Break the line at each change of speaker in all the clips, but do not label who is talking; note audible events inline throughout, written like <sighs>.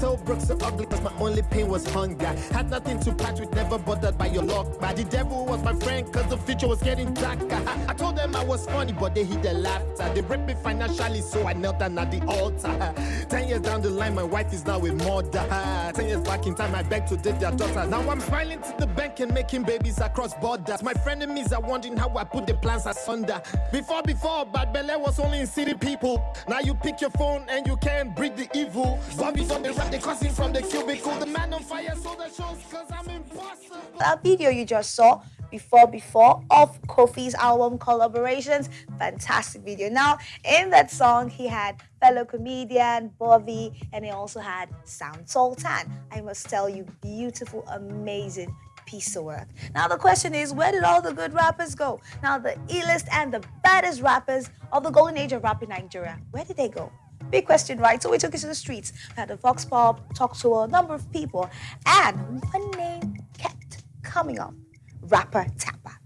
So broke, so ugly, cause my only pain was hunger. Had nothing to patch with, never bothered by your luck. But the devil was my friend, cause the future was getting darker. I told them I was funny, but they hid their laughter. They raped me financially, so I knelt down at the altar. Ten years down the line, my wife is now with mother. Ten years back in time, I begged to date their daughter. Now I'm smiling to the bank and making babies across borders. My frenemies are wondering how I put the plans asunder. Before, before, Bad Belle was only in city people. Now you pick your phone and you can't breed the evil. But before they rap, they cussing from the cubicle. The man on fire, so that shows cause I'm impossible.
That video you just saw before before of Kofi's album collaborations. Fantastic video. Now, in that song, he had fellow comedian Bobby, and he also had Sound Sultan. I must tell you, beautiful, amazing piece of work. Now the question is, where did all the good rappers go? Now the illest and the baddest rappers of the golden age of rap in Nigeria, where did they go? Big question, right? So we took it to the streets. We had a Vox Pop, talked to a number of people, and one name kept coming up. Rapper Tapper.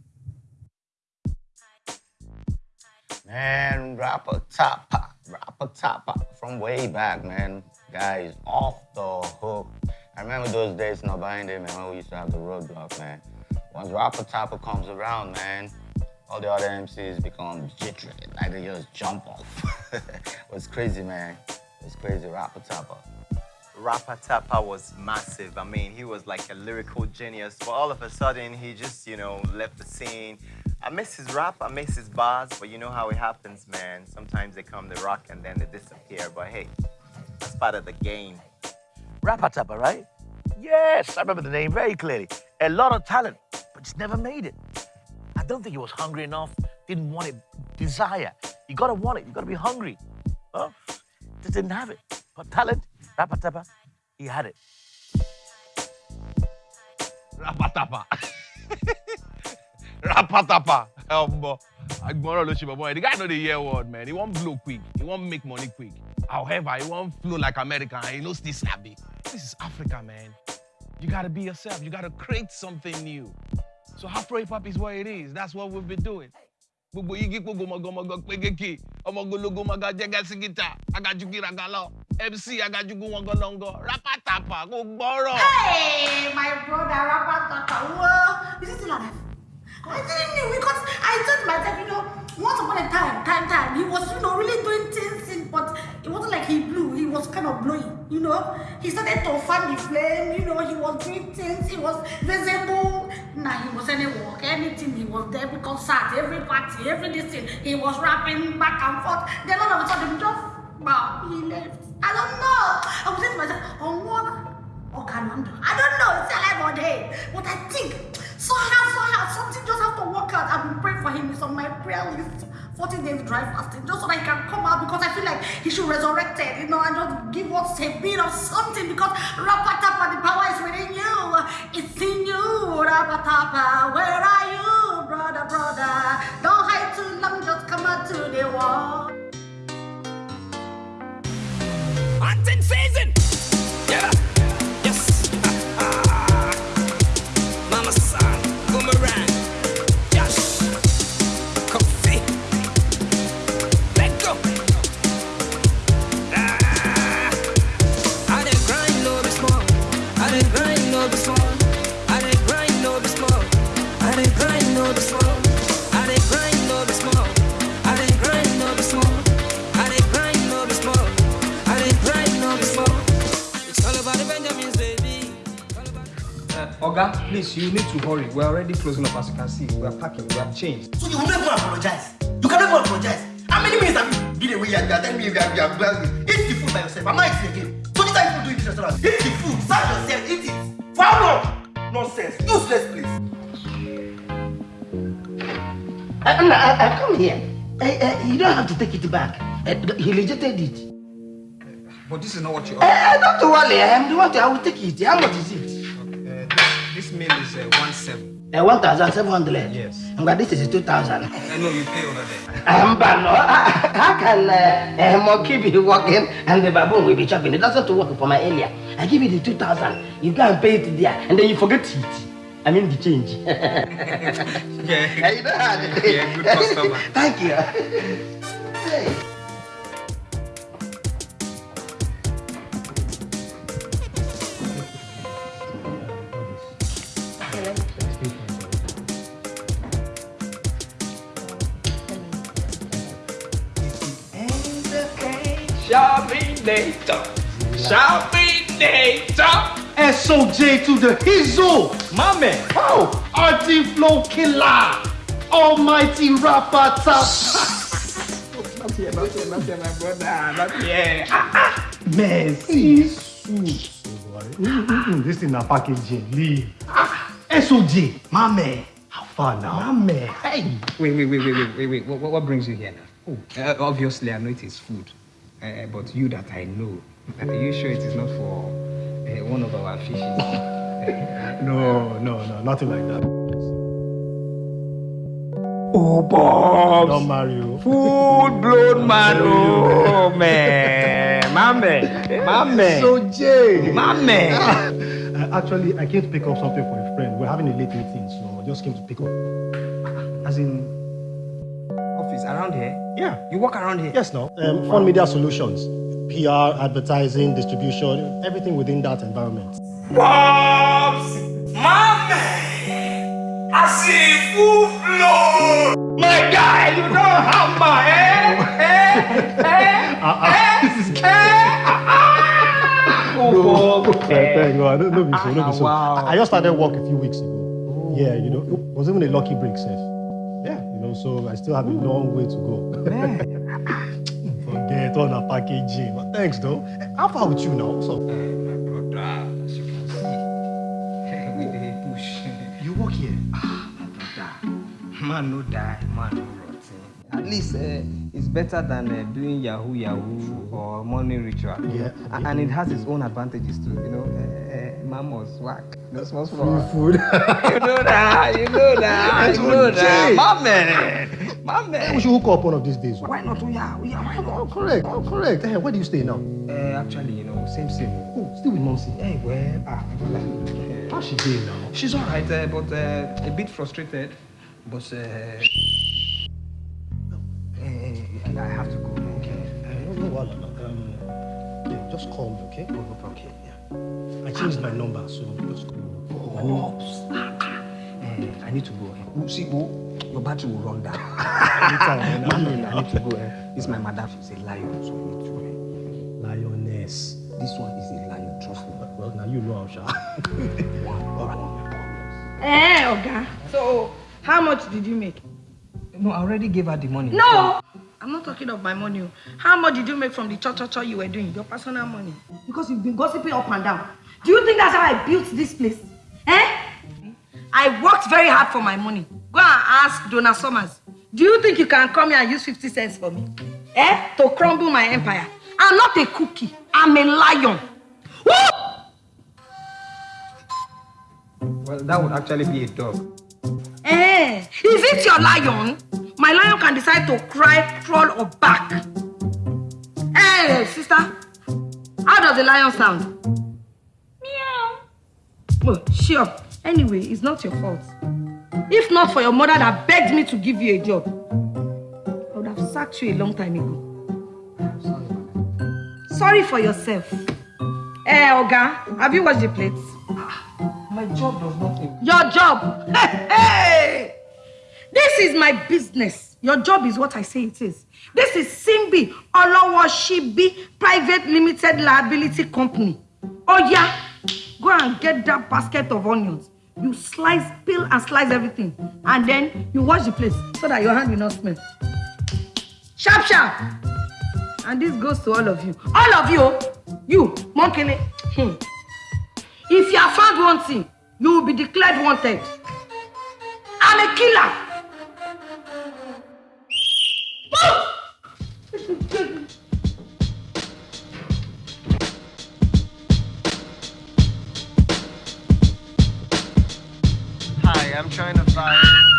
Man, rapper Tapper, rapper Tapper from way back, man. Guys, off the hook. I remember those days in Obahinde, man, when we used to have the roadblock, man. Once rapper Tapper comes around, man, all the other MCs become jittery, like they just jump off. <laughs> it was crazy, man. It was crazy, rapper Tapper.
Rapper Tapper was massive. I mean, he was like a lyrical genius, but all of a sudden, he just, you know, left the scene. I miss his rap, I miss his bars, but you know how it happens, man. Sometimes they come, they rock, and then they disappear. But hey, that's part of the game.
Rapper Tapper, right? Yes, I remember the name very clearly. A lot of talent, but just never made it. I don't think he was hungry enough, didn't want it, desire. You gotta want it, you gotta be hungry. Huh? Just didn't have it. But talent, Rapper Tapper, he had it.
Rapatapa. <laughs> Rapatapa. Um, Agboro lo ṣe boy. The guy know the year word, man. He won't blow quick. He won't make money quick. However, he won't flow like American. He knows this snappy. This is Africa, man. You gotta be yourself. You gotta create something new. So Afro hip hop is what it is. That's what we've been doing. gbogbo yigi gbogbo mọgọmọgọ pégéke ọmọgologo mọgà jẹgẹsígítà agajugiragalọ mc agajugu wọngọlọngọ rapatapa kò gbọrọ.
hey my brother rapatapa. Wo is it like. I didn't know because I told myself, you know, once upon a time, time, time, he was, you know, really doing things, in, but it wasn't like he blew. He was kind of blowing, you know. He started to fan the flame, you know. He was doing things. He was visible. Now he was any work, anything. He was there, every concert, every party, every this thing. He was rapping back and forth. Then all of a sudden, just wow, he left. I don't know. I was saying to myself, oh what? Oh, Kananda. I don't know. It's alive or dead. But I think somehow, somehow, something just have to work out. I've been praying for him. It's on my prayer list. 40 days dry fasting, just so that he can come out because I feel like he should resurrect it, you know, and just give us a bit of something because Rapatapa, the power is within you. It's in you, Rapatapa. Where are you, brother, brother? Don't hide too long, just come out to the wall.
Hunting season. Yeah.
Oga, please, you need to hurry. We're already closing up as you can see. We are packing, we have changed.
So you will never apologize. You can never apologize. How many minutes have you been away and you are telling me you are, you are well? Eat the food by yourself. Am I eating again? So this how people do in this restaurant. Eat the food, serve yourself, eat it. For how long? Nonsense. Useless place.
Uh, uh, uh, come here. Uh, uh, you don't have to take it back. Uh, he rejected it.
But this is not what you
Uh, uh, don't worry, I am the one I will take it. How much is it?
Uh, this, this meal is uh, one seven.
Uh, 1,700.
Yes.
And this is 2,000.
I know you pay over there.
Um, but no, how can uh, a monkey be walking and the baboon will be chopping? It doesn't work for my area. I give you the 2,000. You go and pay it there, and then you forget it. I mean the change. <laughs>
Yeah.
you know how to-
Yeah, good customer.
Thank you. Hey.
Shopping data. Shopping data.
SOJ to the Hizo.
My man.
Oh, RT Flow Killer. Almighty rapper top.
Not here, not here, not here, my brother. Not here.
Man, see suit. This thing na packaging. Leave. SOJ, my man. How far now? My man. Hey.
Wait, wait, wait, wait, wait, wait, wait. What, what- what brings you here now? Oh, uh, obviously, I know it is food. Uh, but you that I know, are you sure it is not for uh, one of our fishes? <laughs>
No, no, no, nothing like that.
oh, Bob.
Don't marry you.
Full blown man. Oh, man. My man. My man.
SOJ.
My man.
Uh, actually, I came to pick up something for a friend. We're having a late meeting, so I just came to pick up.
As in, office around here?
Yeah.
You work around here?
Yes, no. Um, Fund Media Solutions. PR, advertising, distribution, everything within that environment.
Bob's my man. I see full flow. My guy, you know how my eh? Eh? Eh? Eh? Eh? Oh, Bob.
Thank God. No, no, be so, no, be so.
Wow.
I just started work a few weeks ago. Yeah, you know, it was even a lucky break, Seth. Yeah, you know, so I still have a long way to go. <laughs> Forget all the packaging. But thanks, though. How with you now? So, uh,
My brother, as you can see, we <laughs> push.
you work here?
Ah, my brother, man no die, man. At least uh, it's better than uh, doing Yahoo Yahoo or money ritual.
Yeah.
A- And it has its own advantages too. You know, uh, uh, man must whack. No small
Free food. <laughs>
you know that, you know that, <laughs> you know that. My man, my
we should hook up one of these days.
Why not? Oh yeah, oh yeah, why not?
Oh, correct. Oh, correct. Hey, where do you stay now?
Uh, actually, you know, same same.
Oh, still with Momsi.
Hey, well, ah.
How's she doing now?
She's all right, uh, but uh, a bit frustrated. But uh, eh, I have to go. Okay.
Uh, no, no, no, no, no. Um, yeah, just call me, okay?
Oh, okay. Yeah.
I changed my number, so just call me.
Oh, uh, I need to go. eh. Oh, see, oh, your battery will run down. <laughs>
Anytime, <laughs> man.
Man, I need to go. eh. This is my madam. She's a lion, so I need to. eh.
Lioness.
This one is a lion. Trust me.
Well, now you know how sha. <laughs>
All right.
Eh, Oga. So, how much did you make?
No, I already gave her the money.
No! I'm not talking of my money. How much did you make from the cha-cha-cha you were doing? Your personal money. Because you've been gossiping up and down. Do you think that's how I built this place? Eh? I worked very hard for my money. Go and ask Donna Summers. Do you think you can come here and use 50 cents for me? Eh? To crumble my empire. I'm not a cookie. I'm a lion. Woo!
Well, that would actually be a dog.
Eh, is it your lion? My lion can decide to cry, crawl, or bark. Hey, sister, how does the lion sound? Meow. Oh, sure. Anyway, it's not your fault. If not for your mother that begged me to give you a job, I would have sacked you a long time ago. Sorry for yourself. Eh, Oga, have you washed the plates?
My job does nothing.
Your job. Hey, hey! This is my business. Your job is what I say it is. This is Simbi Olowoshibi Private Limited Liability Company. Oh yeah, go and get that basket of onions. You slice, peel and slice everything. And then you wash the place so that your hand will not smell. Sharp, sharp. And this goes to all of you. All of you, you, Monkele. Hmm. If you are found wanting, you will be declared wanted. I'm a killer.
Hi, I'm trying to find.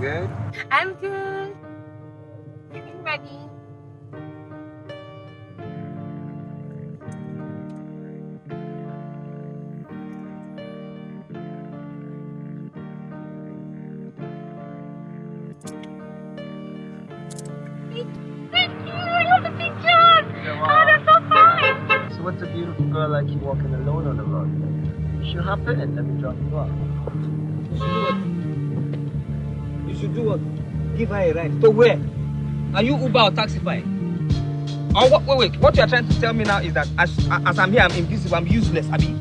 Good?
I'm good. Getting ready. Thank you. I love the picture. That's so fine.
So what's a beautiful girl like you walking alone on the road? You hop in and let me drop you off.
You should do what? You should do what? Give her a ride. To where? Are you Uber or Taxify? Oh, what, wait, wait. What you are trying to tell me now is that as, as I'm here, I'm invisible, I'm useless. I mean,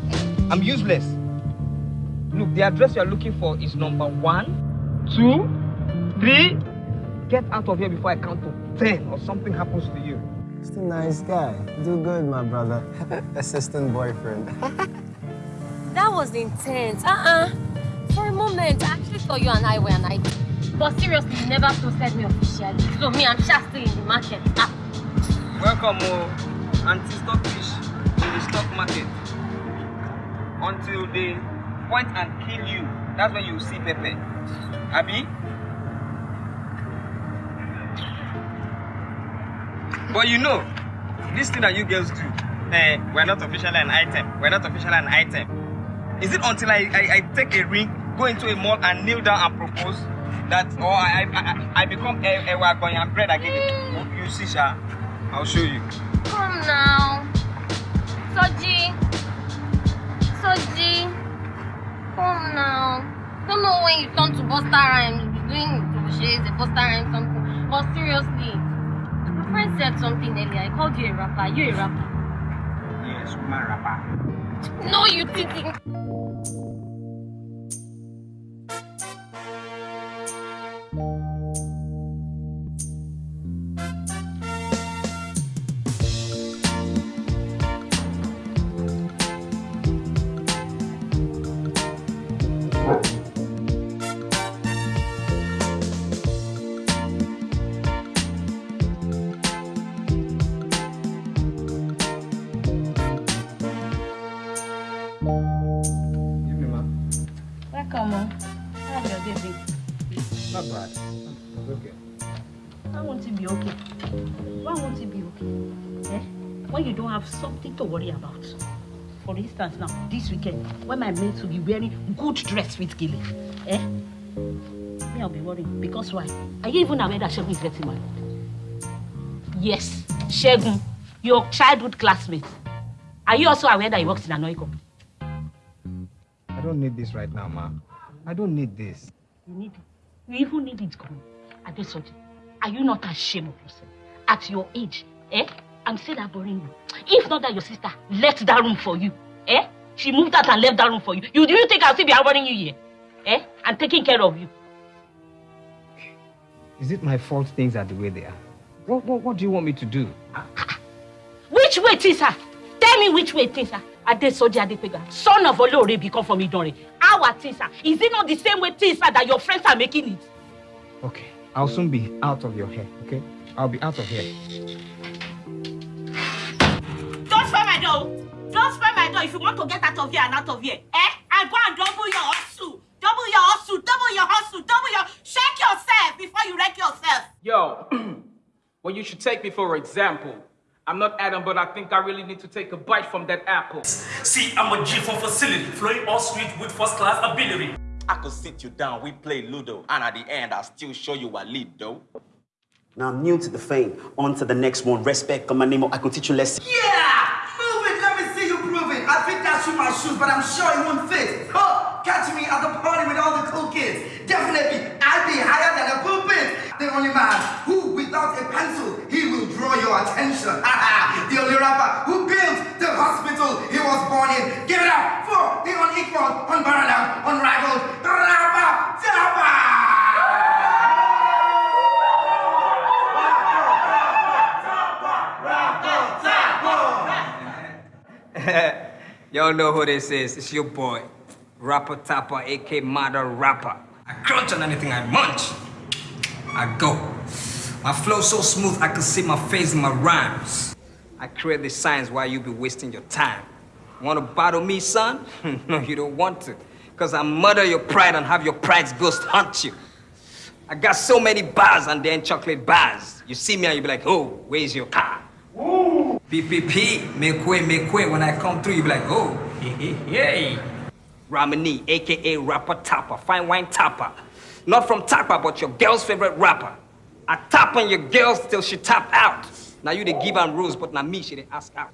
I'm useless. Look, the address you are looking for is number one, two, three. Get out of here before I count to ten or something happens to you.
Just a nice guy. Do good, my brother. <laughs> Assistant boyfriend. <laughs>
That was intense. Uh-uh. For a moment, I actually thought you and I were an idea. But seriously, you never posted me officially. So me, I'm just still in the market. Ah.
Welcome, oh, anti-stockfish in the stock market. Until they point and kill you, that's when you see Pepe. Abi? But you know, this thing that you girls do, eh, we're not officially an item. We're not officially an item. Is it until I, I, I take a ring, go into a mall and kneel down and propose that, or I, I, I, become a, a wagon and bread give it? You see, Sha, I'll show you.
Come now. Soji. Soji. Come now. Don't know when you turn to Buster Rhymes, you be doing crochets, a Buster Rhymes something. But seriously, my friend said something earlier. I called you a rapper. You a rapper.
Yes, woman rapper.
No, you didn't.
It be okay? Why won't it be okay? Eh? When you don't have something to worry about. For instance, now, this weekend, when my mates will be wearing good dress with Gilly, eh? Me, I'll be worrying. Because why? Are you even aware that Shegun is getting married? Yes, Shegun, your childhood classmate. Are you also aware that he works in an oil company?
I don't need this right now, ma. I don't need this.
You need it. You even need it gone. Adesoji, are you not ashamed of yourself? At your age, eh? I'm still that boring you. If not that your sister left that room for you, eh? She moved out and left that room for you. You do you think I'll still be bothering you here? Eh? And taking care of you.
Is it my fault things are the way they are? What, what, what do you want me to do?
Which way things are? Tell me which way things are. Adesoji Adepega, son of Olorebi come from Idore. Our things are. Is it not the same way things are that your friends are making it?
Okay, I'll soon be out of your hair, okay? I'll be out of here.
Don't spare my door. Don't spare my door if you want to get out of here and out of here. Eh? And go and double your hustle. Double your hustle. Double your hustle. Double your... Shake yourself before you wreck yourself.
Yo, <clears throat> well, you should take me for example. I'm not Adam, but I think I really need to take a bite from that apple.
See, I'm a G for facility, flowing all street with first class ability.
I could sit you down, we play Ludo, and at the end, I'll still show you a lead, though.
Now I'm new to the fame. On to the next one. Respect, come my name. I could teach you lessons.
Yeah! Move it, let me see you prove it. I think that's shoe my shoes, but I'm sure it won't fit. Huh! Catch me at the party with all the cool kids. Definitely, I'll be higher than a pulpit. The only man who, without a pencil, he will draw your attention. <laughs> the only rapper who built the hospital he was born in. Give it up for the unequaled, unparalleled, unrivaled rapper, Zappa! <laughs>
Y'all know who this is. It's your boy, Rapper Tapper, aka Mother Rapper. I crunch on anything I munch. I go. My flow so smooth I can see my face in my rhymes. I create the signs while you be wasting your time. Wanna battle me, son? <laughs> no, you don't want to. Cause I murder your pride and have your pride's ghost hunt you. I got so many bars and then chocolate bars. You see me and you be like, oh, where's your car? PPP, make way, make way. When I come through, you be like, oh, hey, hey, hey. Ramani, aka Rapper Tapper, fine wine tapper. Not from Tapper, but your girl's favorite rapper. I tap on your girls till she tap out. Now you they give am rules, but now me she they ask out.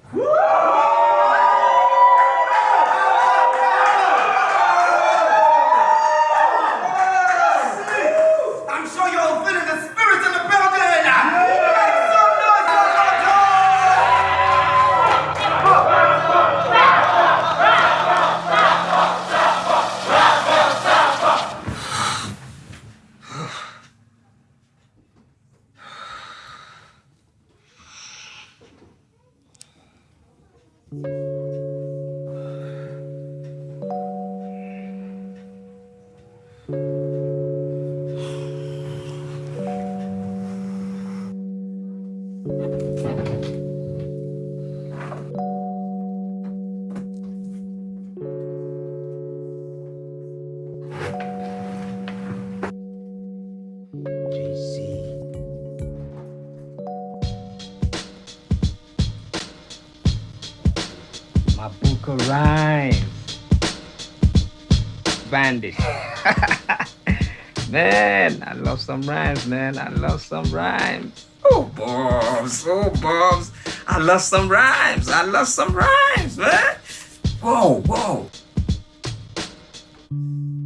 <laughs> Man, I love some rhymes, man. I love some rhymes. Oh, Bobs. Oh, Bobs. I love some rhymes. I love some rhymes, man. Whoa, whoa.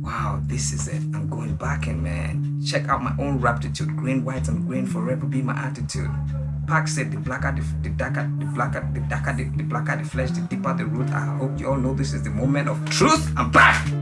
Wow, this is it. I'm going back in, man. Check out my own raptitude. Green, white, and green forever be my attitude. Pac said the blacker the, the darker the blacker the darker the, the blacker the flesh the deeper the root. I hope you all know this is the moment of truth. I'm. Back.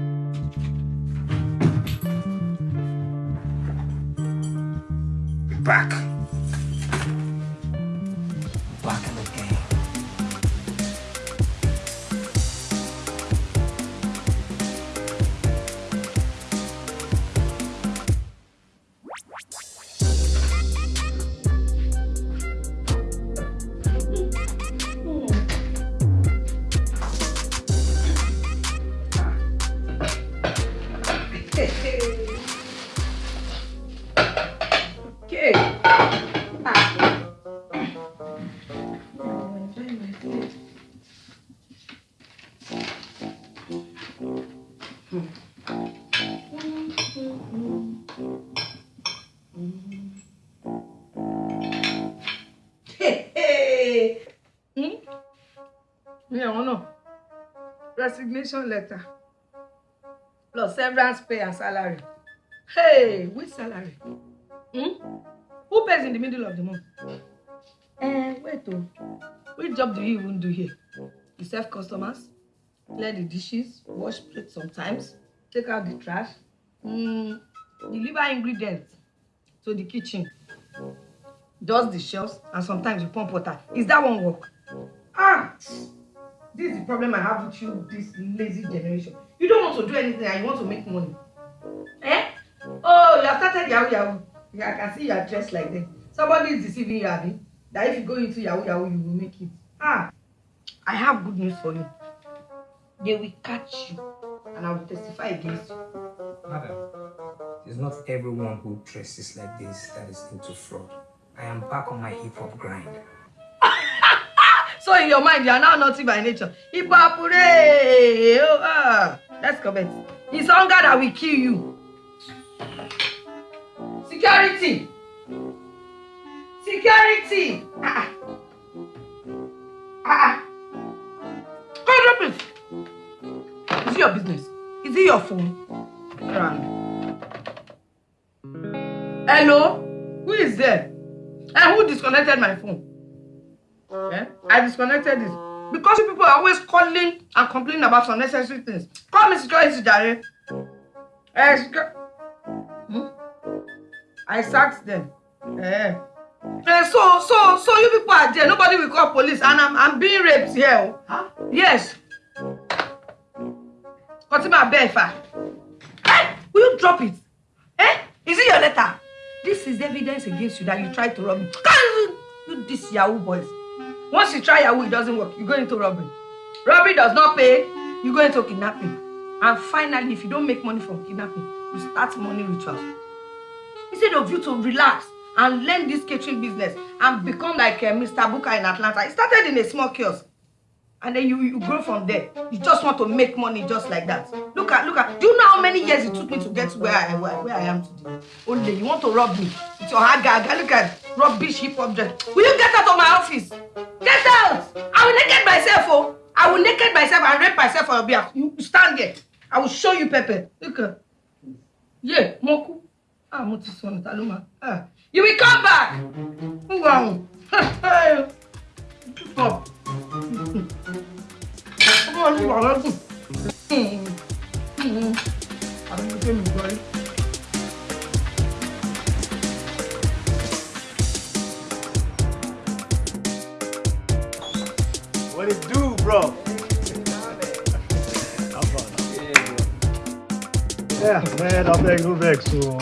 Resignation letter. Plus severance pay and salary. Hey, which salary? Hmm? Who pays in the middle of the month? Eh, wait oh. Which job do you even do here? You serve customers, clear the dishes, wash plates sometimes, take out the trash, mm, deliver ingredients to the kitchen, dust the shelves, and sometimes you pump water. Is that one work? Ah! This is the problem I have with you, this lazy generation. You don't want to do anything and you want to make money. Eh? Oh, you have started Yahoo Yahoo. Yeah, I can see you are dressed like that. Somebody is deceiving you, Abby. That if you go into Yahoo Yahoo, you will make it. Ah, I have good news for you. They will catch you, and I will testify against you.
Madam, it's not everyone who dresses like this that is into fraud. I am back on my hip hop grind.
So in your mind, you are now naughty by nature. Ipapure! Oh, ah. Let's comment. It's hunger that will kill you. Security! Security! Ah, ah. Come drop it. Is it your business? Is it your phone? Run. Hello? Who is there? And who disconnected my phone? Eh? I disconnected it. Because you people are always calling and complaining about unnecessary things. Call me security, Jare. Eh, secu- hmm? I sacked them. Eh. Eh, so, so, so you people are there. Nobody will call police, and I'm, I'm being raped here. oh. Yes. Fatima Befa. Eh, will you drop it? Eh? Is it your letter? This is evidence against you that you tried to rob me. You, you this Yahoo boys. Once you try Yahoo, it doesn't work. You go into robbery. Robbery does not pay. You go into kidnapping. And finally, if you don't make money from kidnapping, you start money rituals. instead of you to relax and learn this catering business and become like uh, Mr. Buka in Atlanta. It started in a small kiosk. And then you, you grow from there. You just want to make money just like that. Look at, look at, do you know how many years it took me to get to where I, where, where I am today? Only, you want to rob me with your hard gag. Look at rubbish hip hop dress. Will you get out of my office? Get out! I will naked myself, oh. I will naked myself and rape myself for your behalf. You stand there. I will show you Pepe. Look at, yeah, Moku. Ah, mo ti sọnù, Ah, you will come back. Ahụ. Stop. Ọmọ ọdún wà lọ́dún. Àwọn ọmọ tó mi gbọ́
What it do, bro? <laughs>
Yeah, man, I beg, no vex. So,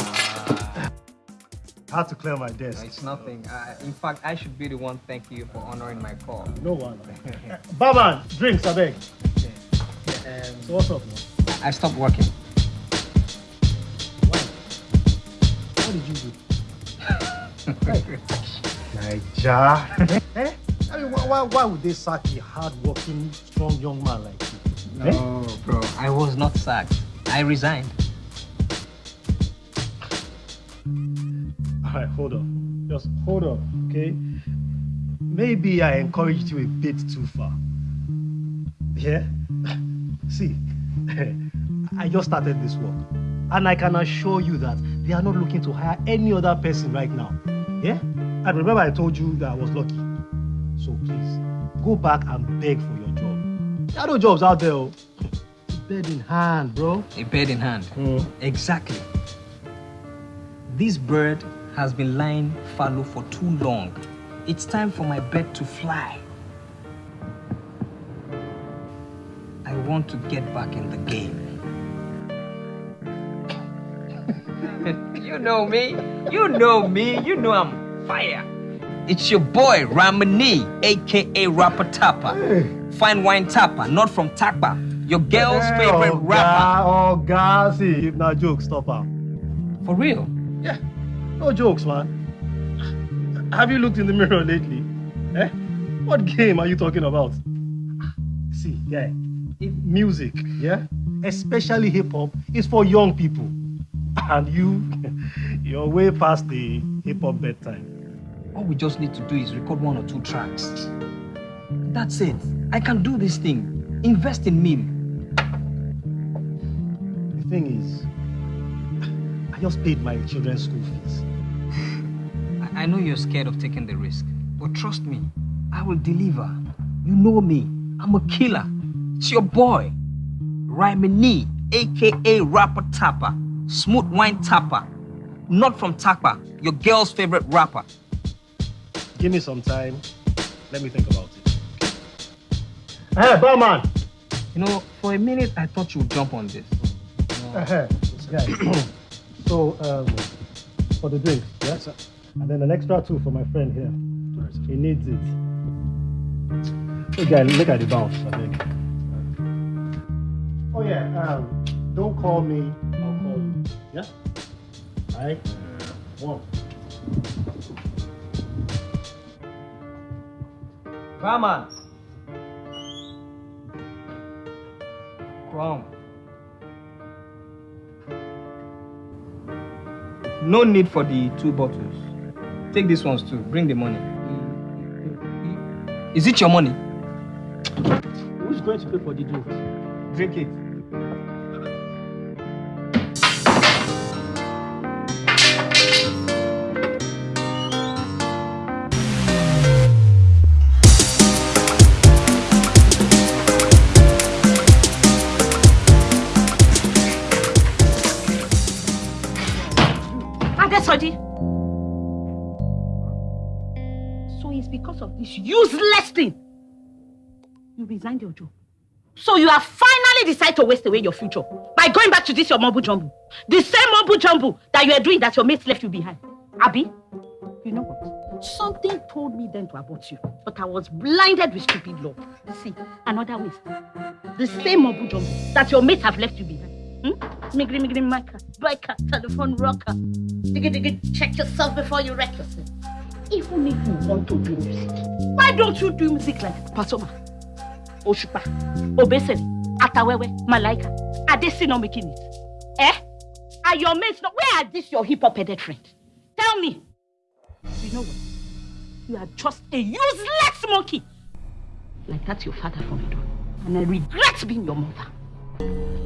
I had to clear my desk.
It's nothing. Uh, in fact, I should be the one thank you for honoring my call.
No one. <laughs> Barman, drinks, I beg. So what's up, man?
I stopped working.
What did you do? <laughs> Naija. Eh? I mean, why, why, would they sack a hard-working, strong young man like you? Eh?
No, bro. I was not sacked. I resigned.
All right, hold on. Just hold on, okay? Maybe I encouraged you a bit too far. Yeah? <laughs> See, <laughs> I just started this work. And I can assure you that they are not looking to hire any other person right now. Yeah? And remember I told you that I was lucky. So please, go back and beg for your job. There are no jobs out there. oh. Bed in hand, bro.
A bird in hand. Hmm. Exactly. This bird has been lying fallow for too long. It's time for my bird to fly. I want to get back in the game. <laughs> you know me. You know me. You know I'm fire. It's your boy Ramani, aka Rapper Tapper. Fine wine tapper, not from Tapa. Your girl's
Hey,
favorite
Oga,
rapper.
Oga, see, if not jokes, stop out.
For real?
Yeah, no jokes, man. Have you looked in the mirror lately? Eh? What game are you talking about? See, yeah, music, yeah, especially hip hop, is for young people, and you, <laughs> you're way past the hip hop bedtime.
All we just need to do is record one or two tracks. That's it. I can do this thing. Invest in me.
The thing is, I just paid my children's school fees.
I, I know you're scared of taking the risk, but trust me, I will deliver. You know me. I'm a killer. It's your boy, Ramani, aka Rapper Tapper, Smooth Wine Tapper, not from Tapper, your girl's favorite rapper.
Give me some time. Let me think about it. Hey, barman.
You know, for a minute I thought you would jump on this.
Uh-huh. Yeah. <clears throat> so, um, for the drinks, yes? And then an extra two for my friend here. He needs it. Hey, guy, look at the bounce, I think. Oh, yeah. Um, don't call me. I'll call you. Yeah? All right? One.
Barman. Come. No need for the two bottles. Take these ones too. Bring the money. Is it your money?
Who's going to pay for the drinks?
Drink it.
This useless thing you resigned your job. So you have finally decided to waste away your future by going back to this your mumble jumble. The same mumble jumble that you are doing that your mates left you behind. Abby, you know what? Something told me then to abort you, but I was blinded with stupid love. See, another waste. The same mumble jumble that your mates have left you behind.
Hmm? Migri migri maka, biker, telephone rocker. Diggy diggy, check yourself before you wreck yourself. Even if you want to do music, why don't you do music like Pasuma, Osupa, Obesere, Atawewe, Malaika? Are they still not making it? Eh? Are your mates not? Where are these your hip hop headed friends? Tell me. You know what? You are just a useless monkey. Like that's your father for me, though. And I regret being your mother.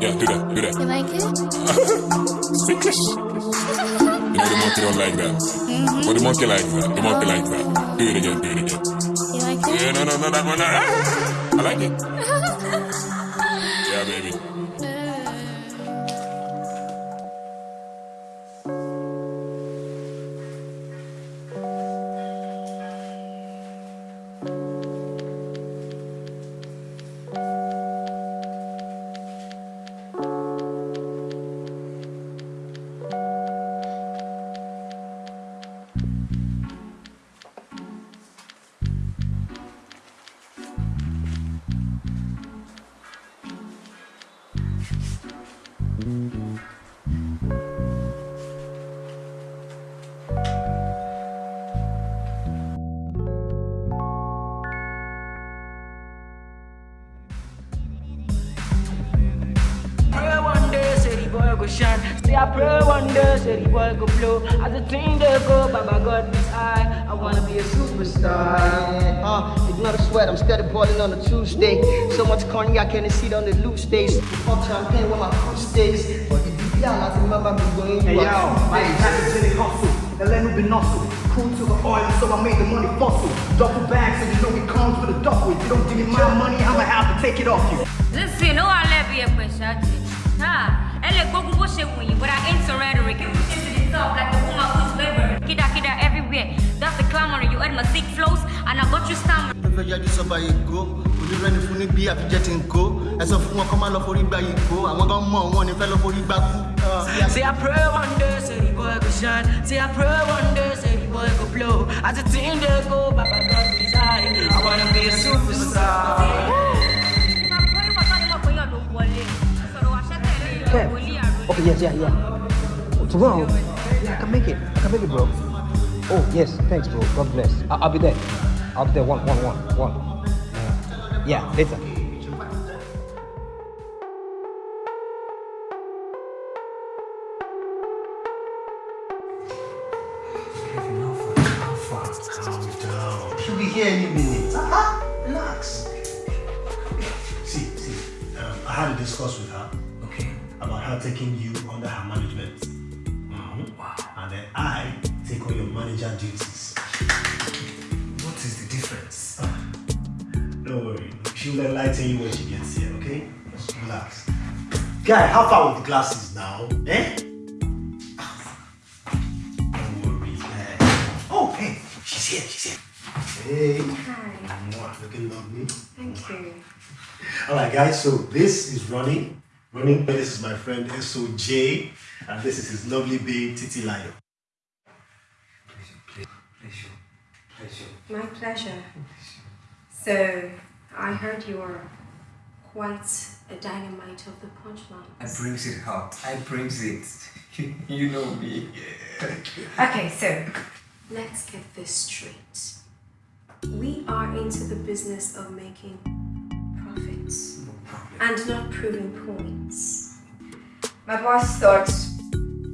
Yeah.
Do that. Do that.
You like it?
Speakless. <laughs> You know the monkey don't like that.
Mhm.
But the monkey like that. The monkey like that. Do it again. Do it again.
You like it?
Yeah. No. No. No. That one. <laughs> I like it.
I pray one day, say the boy go blow. As the thing they go, Baba God is high. I wanna be a superstar.
Uh, ignore the sweat, I'm steady balling on a Tuesday. So much cognac, can't see it on the loose days. Pop champagne with my food stays. But if you young, I remember me going
Hey
you
yo, my packaging hustle, Elenu be hustle. Cool to the oil, so I made the money fossil. Duffel bags, so you know it comes with a duffel. If you don't give me my money, I'ma have to take it off you.
Listen, ó wà lẹ́bi ẹ̀pẹ̀ ṣáàtì. Ẹ lè gbógun bó ṣe wù yín, but I ain't rhetoric. You push it to the top like a woman who's laboring. Kida kida everywhere. That's the clamoring. You heard my sick flows, and I got you stammering.
Ẹ fẹ́ yájú sọ́ba Èkó, onírẹ́ni fún ní bí àfijẹ́ ti ń kó. Ẹ sọ fún wọn kọ́ máa lọ forí gba Èkó, àwọn kan mọ̀ wọn ní fẹ́ lọ forí gbá kú.
Say I pray one day, say the boy go shine. Say I pray one day, say the boy go blow. As the thing they go, Baba God is high. I wanna be a superstar.
Kev. Okay, yes, yeah, yeah. Tomorrow, yeah, I can make it. I can make it, bro. Oh, yes, thanks, bro. God bless. I- I'll be there. I'll be there. One, one, one, one. Yeah, later.
She'll enlighten you when she gets here, okay? Just relax. Guy, how far with the glasses now? Eh? Don't worry, man. Oh, hey, she's here, she's here. Hey.
Hi.
Mwah, Looking lovely.
Thank you.
All right, guys, so this is Ronnie. Ronnie, this is my friend SOJ, and this is his lovely babe, Titi Lion.
My pleasure. So, I heard you are quite a dynamite of the punchline.
I brings it hot. I brings it. <laughs> you know me. <laughs>
Okay, so let's get this straight. We are into the business of making profits and not proving points. My boss thought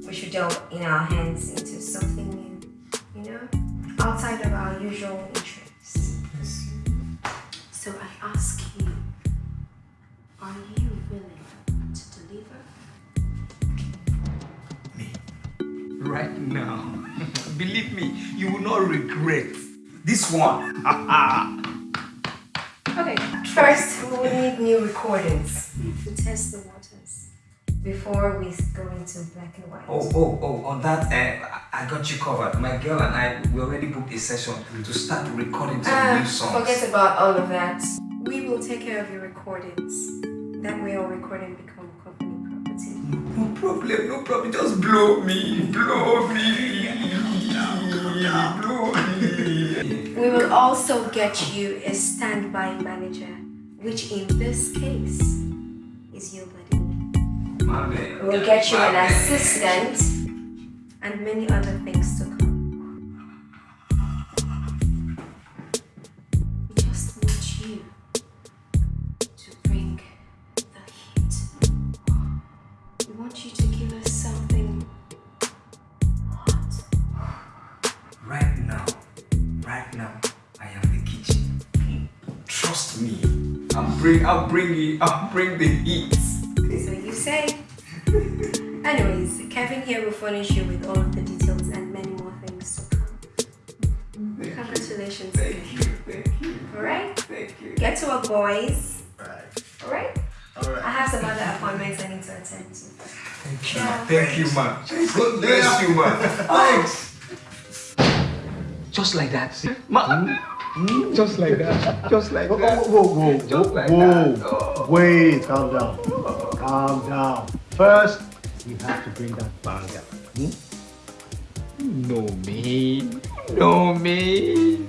we should delve in our hands into something new, you know, outside of our usual interests. So I ask you, are you willing to deliver? Me?
Right now. <laughs> Believe me, you will not regret this one. <laughs>
Okay, first we will need new recordings to test the waters before we go into black and white.
Oh, oh, oh, on that, uh, I got you covered. My girl and I, we already booked a session to start recording some
Ah,
new songs.
forget about all of that. We will take care of your recordings. That way, all recording become company property.
No problem, no problem. Just blow me, blow me, blow me.
We will also get you a standby manager, which in this case is your buddy.
My man.
We'll get you
My
an
man.
assistant and many other things to come. Bring,
I'll bring it, I'll bring the heat.
So you say. <laughs> Anyways, Kevin here will furnish you with all of the details and many more things to come. Congratulations. Thank you.
Thank you.
Alright?
Thank you.
Get to work, boys.
Right.
Alright?
Alright.
I have some other appointments I need to attend to.
Thank you, man. Thank you, man. God bless you, man. Thanks. Just like that. Hmm? Man. Just like that. Just like
Whoa,
that.
whoa, whoa,
Just
whoa,
like
whoa.
that. Oh.
Wait, calm down. Calm down. First, you have to bring that banger. Hmm?
know me, know me.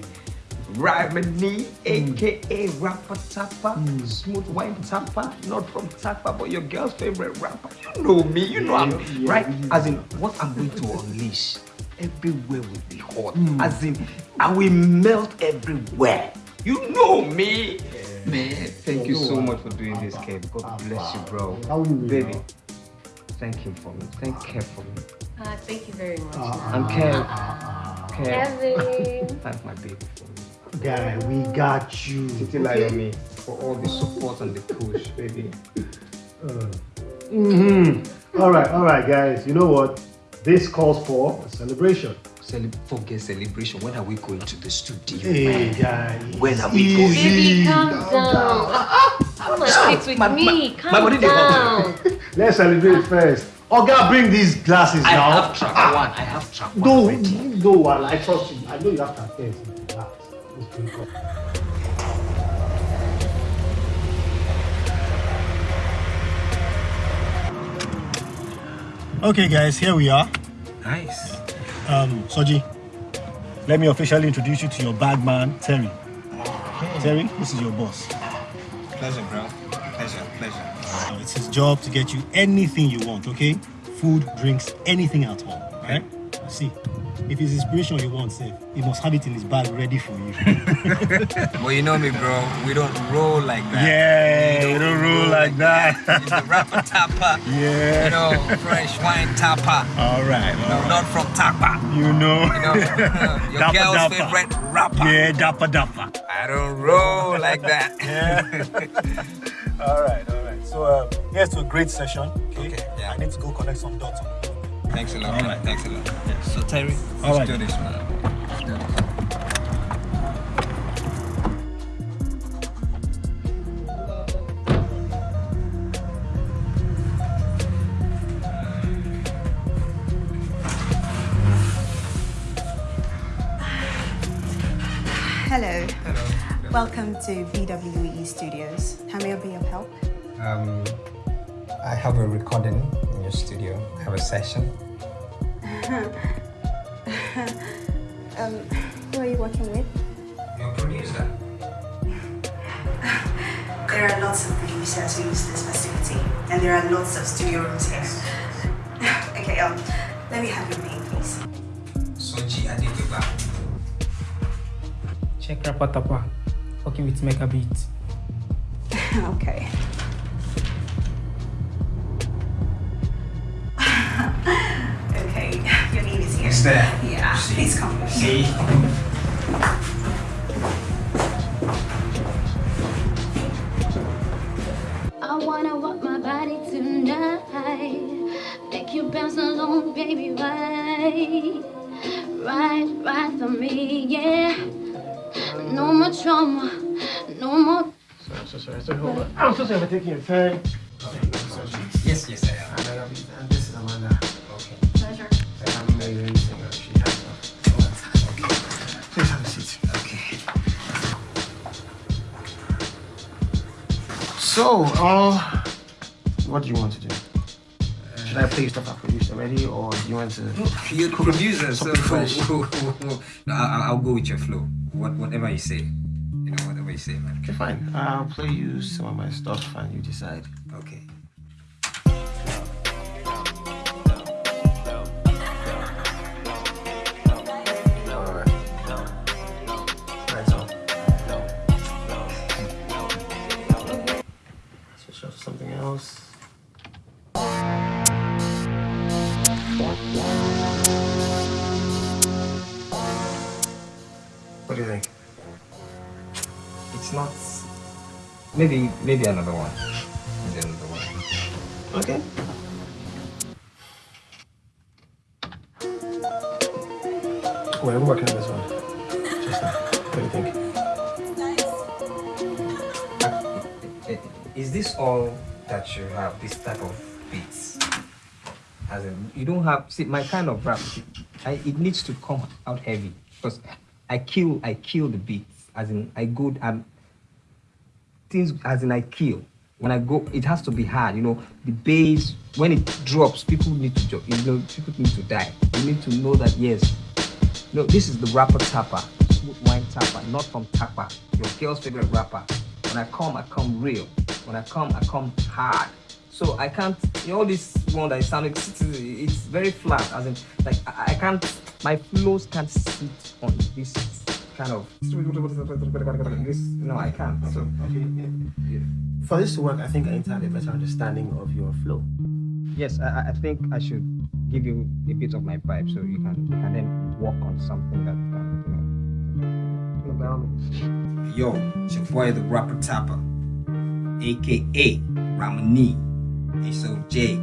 Rhymony, hmm. aka Rapper Tapper, hmm. Smooth Wine Tapper, not from Tapper, but your girl's favorite rapper. You know me, you know I'm
yeah,
right.
yeah.
As in, what I'm going to unleash everywhere will be hot. Hmm. As in, I will melt everywhere. You know me, man. Thank you so much for doing this, Kev. God ah, bless ah. you, bro.
How will you
Baby,
know?
thank you for me. Thank Kev for me.
Uh, thank you very much.
And Kev, Kev,
Kevin. <laughs>
thank my baby for me.
Guy, we got you.
Titi lie on me for all the support and the push, baby.
Uh. Mm-hmm. All right, all right, guys. You know what? This calls for a celebration.
Cele- forget celebration. When are we going to the studio?
Hey, guys.
When are we
easy.
going?
Baby, calm down. Come on, speak with
my-
me.
my-
calm
my body
down. <laughs>
Let's celebrate ah. first. Oga, bring these glasses
I
now.
have track ah. one. I have track one.
No,
already.
no, I I trust you. I know you have to attend to. Let's drink up. Okay, guys, here we are.
Nice.
Um, Soji, let me officially introduce you to your bag man, Terry. Terry, this is your boss.
Pleasure, bro. Pleasure, pleasure.
Uh, it's his job to get you anything you want, okay? Food, drinks, anything at all, right? Okay. See, if it's inspiration you want, say, he must have it in his bag ready for you. <laughs>
Well, you know me, bro. We don't roll like that.
Yeah, you don't roll like that. <laughs>
It's the rapper tapper.
Yeah.
You know, fresh wine tapper.
all right, right.
not from tapper.
You know.
You know, <laughs> your
Dapper,
girl's favorite rapper.
Yeah, dapper dapper.
I don't roll like that. yeah.
all right, all right. So um, here's to a great session. Okay.
Okay, yeah.
I need to go connect some dots.
Thanks a lot.
All right.
Thanks a lot. Yes. So Terry, let's do this, man. Hello. Hello.
Welcome to BWE Studios. How may I be of help?
Um, I have a recording your studio. Have a session. <laughs>
um, who are you working with?
Your producer. <laughs>
There are lots of producers who use this facility, and there are lots of studio rooms here. <laughs> okay, um, let me have your name, please.
Soji Adekiba.
Check Rapatapa. Working with Megabeat.
okay. okay, name is
there.
Yeah, please come with me.
See?
I wanna walk my body tonight. Make you bounce along, baby, right. Right, right for me, yeah. No more trauma, no more.
I'm so sorry. So hold on. I'm so sorry for taking your time. So, uh, what do you want to do? Should I play you stuff I produced already, or do you want to?
You're the producer, so <laughs> no, I'll, I'll go with your flow. What, whatever you say. You know, whatever you say, man.
Okay, fine. I'll play you some of my stuff, and you decide.
Okay. Maybe, maybe another one. Maybe another one.
Okay. Wait, I'm working on this one. Just now. What do you think?
Is this all that you have? This type of beats? As in, you don't have. See, my kind of rap, I, it needs to come out heavy because I kill. I kill the beats. As in, I go. I'm things. As in, I kill. When I go, it has to be hard. You know, the bass when it drops, people need to. You know, people need to die. You need to know that yes. No, this is the rapper tapper, smooth wine tapper, not from tapper. Your girl's favorite rapper. When I come, I come real. When I come, I come hard. So I can't. You know, this one that is sounding, it's, it's very flat. As in, like I, I can't. My flows can't sit on this kind of. This, no, I can't. So
For this to work, I think I need to have a better understanding of your flow.
yes, I, I- I think I should give you a bit of my vibe so you can you can then work on something that can, you know. Yo, it's your boy the rapper tapper, aka Ramani, SOJ.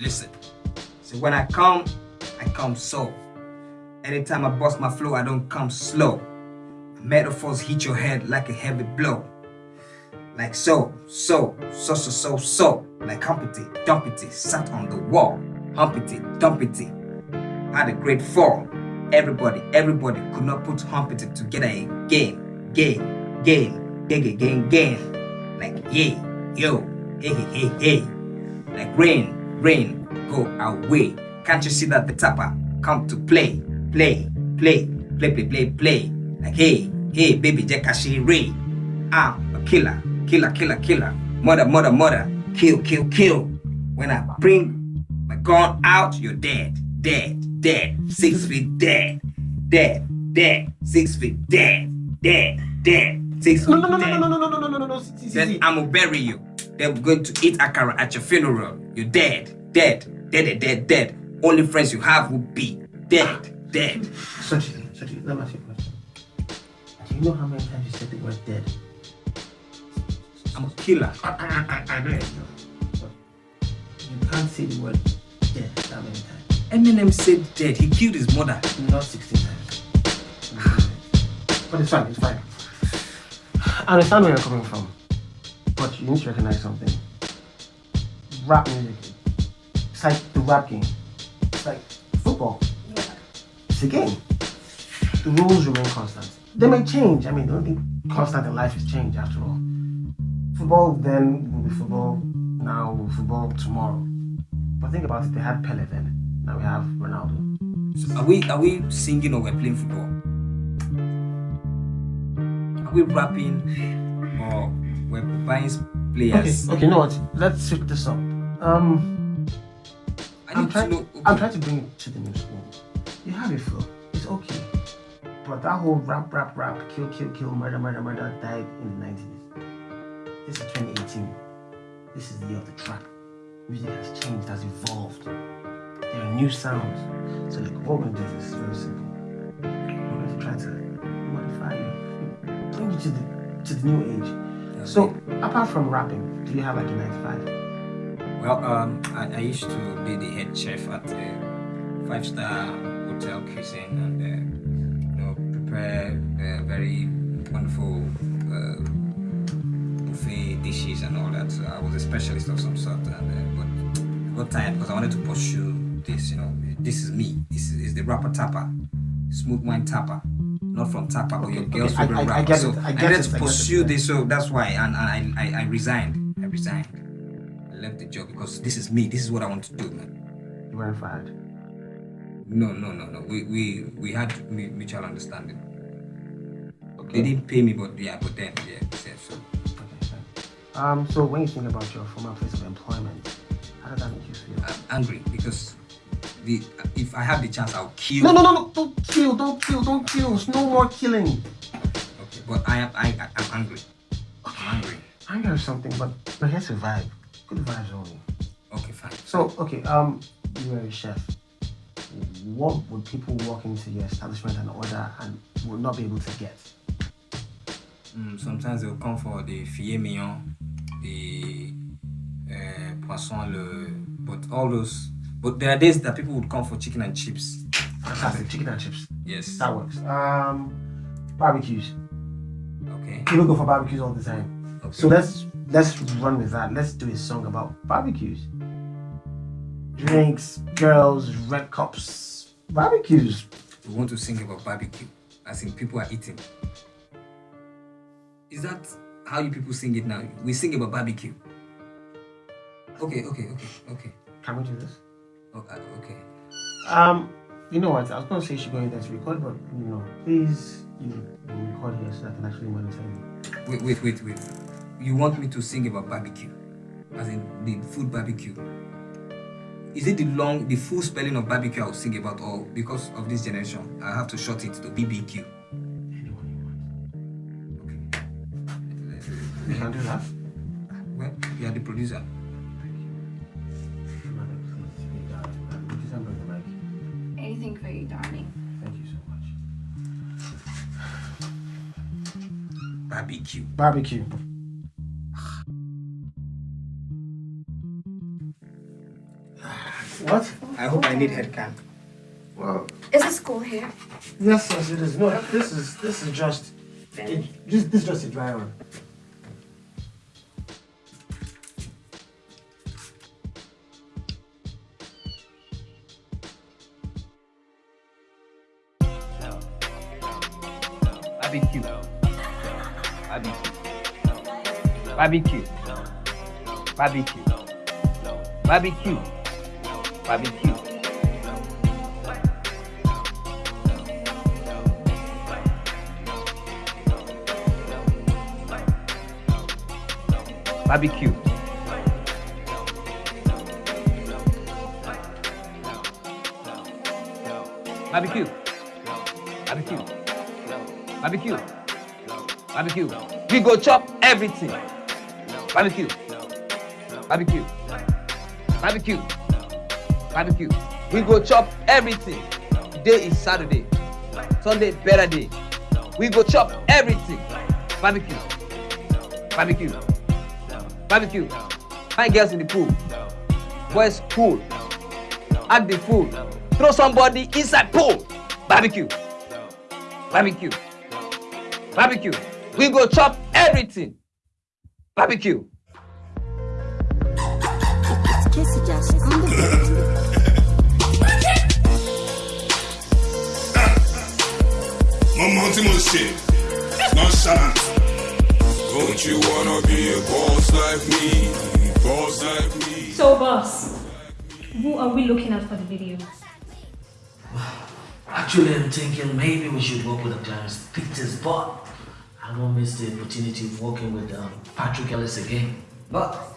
Listen, so when I come, I come so. Anytime I bust my flow, I don't come slow. Metaphors hit your head like a heavy blow. Like so, so, so, so, so, so. Like Humpty, Dumpty, sat on the wall. Humpty, Dumpty, had a great fall. Everybody, everybody could not put Humpty together again. Game, game, game, game, game. Like yeah, yo, hey, hey, hey, hey. Like rain, rain, go away. Can't you see that the tapper come to play, play, play, play, play, play, play. Like hey, hey, baby, Jekashi Ray. I'm a killer, killer, killer, killer. Mother, mother, mother. Kill, kill, kill. When I bring my gun out, you're dead, dead, dead. Six feet dead, dead, dead. Six feet dead, dead, dead. Six feet
No, no, no, no,
dead.
no, no, no, no, no, no, no, no.
Then. I'm gonna bury you. Then we're going to eat akara at your funeral. You're dead, dead, dead, dead, dead. Only friends you have will be dead, dead.
Soji, Soji, let me ask you a question. Do you know how many times you said the word dead?
I'm a killer.
I, I, I, I know it. But you can't say the word dead that many times.
Eminem said dead. He killed his mother.
Not 16 times. But it's fine, it's fine. I understand where you're coming from. But you need to recognize something. Rap music, it's like the rap game. It's like football. It's a game. the rules remain constant. They may change. I mean, the only thing constant in life is change, after all. Football then will be football. Now will be football tomorrow. But think about it. They had Pele then. Now we have Ronaldo.
So are we are we singing or we're playing football? Are we rapping or we're buying players?
Okay. Okay. You know what? Let's switch this up. Um.
I
I'm
need to
trying.
know-
I'm trying to bring it to the new school. You have a flow. It's okay. But that whole rap, rap, rap, kill, kill, kill, murder, murder, murder died in the 90s. This is 2018. This is the year of the trap. Music has changed, has evolved. There are new sounds. So look, what we're gonna do is very simple. We're going to try to modify you, bring you to the to the new age. So apart from rapping, do you have like a 95?
Well, um, I, I used to be the head chef at a five-star hotel cuisine and uh, you know prepare uh, very wonderful uh, buffet dishes and all that. So I was a specialist of some sort, and uh, but I got tired because I wanted to pursue this. You know, this is me. This is, is the rapper tapper, smooth wine tapper. Not from Tapa, but your
Okay,
girl's
okay, I- I- I
rapper.
get
so
it, I
I
get
needed
it,
to pursue this, so that's why, and, and I, I, I resigned. I resigned. I left the job because this is me. This is what I want to do, man.
You weren't fired.
No, no, no, no. We we we had mutual understanding. They didn't pay me, but yeah, but then yeah, yeah so.
Um, so when you think about your former place of employment, how does that make you feel?
I'm angry because the if I have the chance, I'll kill.
No, no, no, no! Don't kill! Don't kill! Don't kill! There's no more killing.
Okay, but I am I, I'm angry. I'm angry.
Anger is something, but we're here to vibe. Good vibes only.
Okay, fine.
So, okay, um, you are a chef. What would people walk into your establishment and order and would not be able to get?
Mm, sometimes they'll come for the filet mignon, the uh, poisson, le, but all those. But there are days that people would come for chicken and chips.
Fantastic, chicken and chips.
Yes.
That works. Um, barbecues.
Okay.
People go for barbecues all the time. Okay. So let's let's run with that. Let's do a song about barbecues. Drinks, girls, red cups, barbecues.
We want to sing about barbecue, as in people are eating. Is that how you people sing it now? We sing about barbecue. Okay, okay, okay, okay.
Can we do this?
Oh, uh, okay.
Um, you know what? I was gonna say she going in there to record, but you know, please, you record here so I can actually monitor you.
Wait, wait, wait, wait. You want me to sing about barbecue, as in the food barbecue? Is it the long, the full spelling of barbecue I'll sing about, or because of this generation, I have to short it to BBQ?
Anyone you can do that.
Well, you are the producer. Thank you.
Anything for you, darling.
Thank you so much.
Barbecue.
Barbecue. What?
I hope I need head cam.
Well,
Is the school here?
yes, yes, it is. No, this is this is just it, this, this is just a dry run.
Barbecue. Barbecue. Barbecue. Barbecue. Barbecue. Barbecue. Barbecue. Barbecue. Barbecue. Barbecue. Barbecue. We go chop everything. Barbecue. Barbecue. Barbecue. Barbecue. We go chop everything. Today is Saturday. Sunday better day. We go chop everything. Barbecue. Barbecue. Barbecue. Find girls in the pool. Boys pool. Act the fool. Throw somebody inside pool. Barbecue. Barbecue. Barbecue. We go chop everything. Barbecue.
Jesse Josh on the
ọmọ tí mo ṣe nonchalant. Don't you wanna be a boss like me? Boss like me.
So, boss, who are we looking at for the video? <sighs>
Actually, I'm thinking maybe we should work with the Clarence Pictures, but I won't miss the opportunity of working with um, Patrick Ellis again. But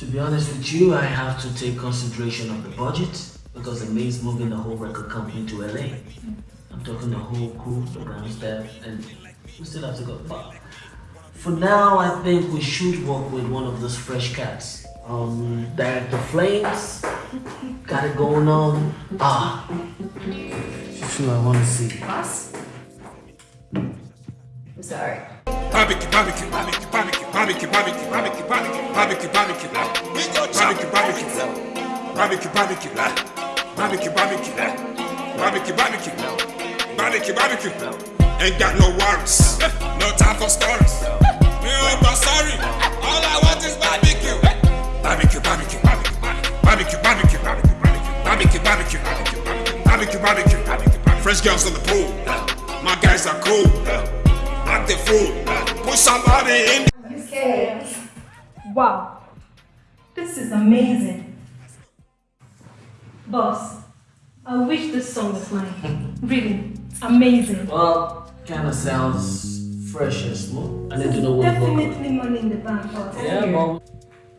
to be honest with you, I have to take consideration of the budget because the maid's moving the whole record company to LA. I'm talking the whole crew, the ground staff, and we still have to go. But for now, I think we should work with one of those fresh cats. Um, Director Flames, got it going on. Ah, sure, I want to see.
Boss? I'm sorry.
Barbecue, barbecue, barbecue, barbecue, barbecue, barbecue, barbecue, barbecue, barbecue, barbecue, barbecue, barbecue, barbecue, barbecue, barbecue, barbecue, barbecue, barbecue, barbecue, barbecue. barbecue, Ain't got no worries, <laughs>
Wow, this is amazing. Boss, I wish this song was mine. Really, amazing.
Well, kind of sounds fresh and smooth. I need to know what.
Definitely money in the bank, boss.
Yeah, but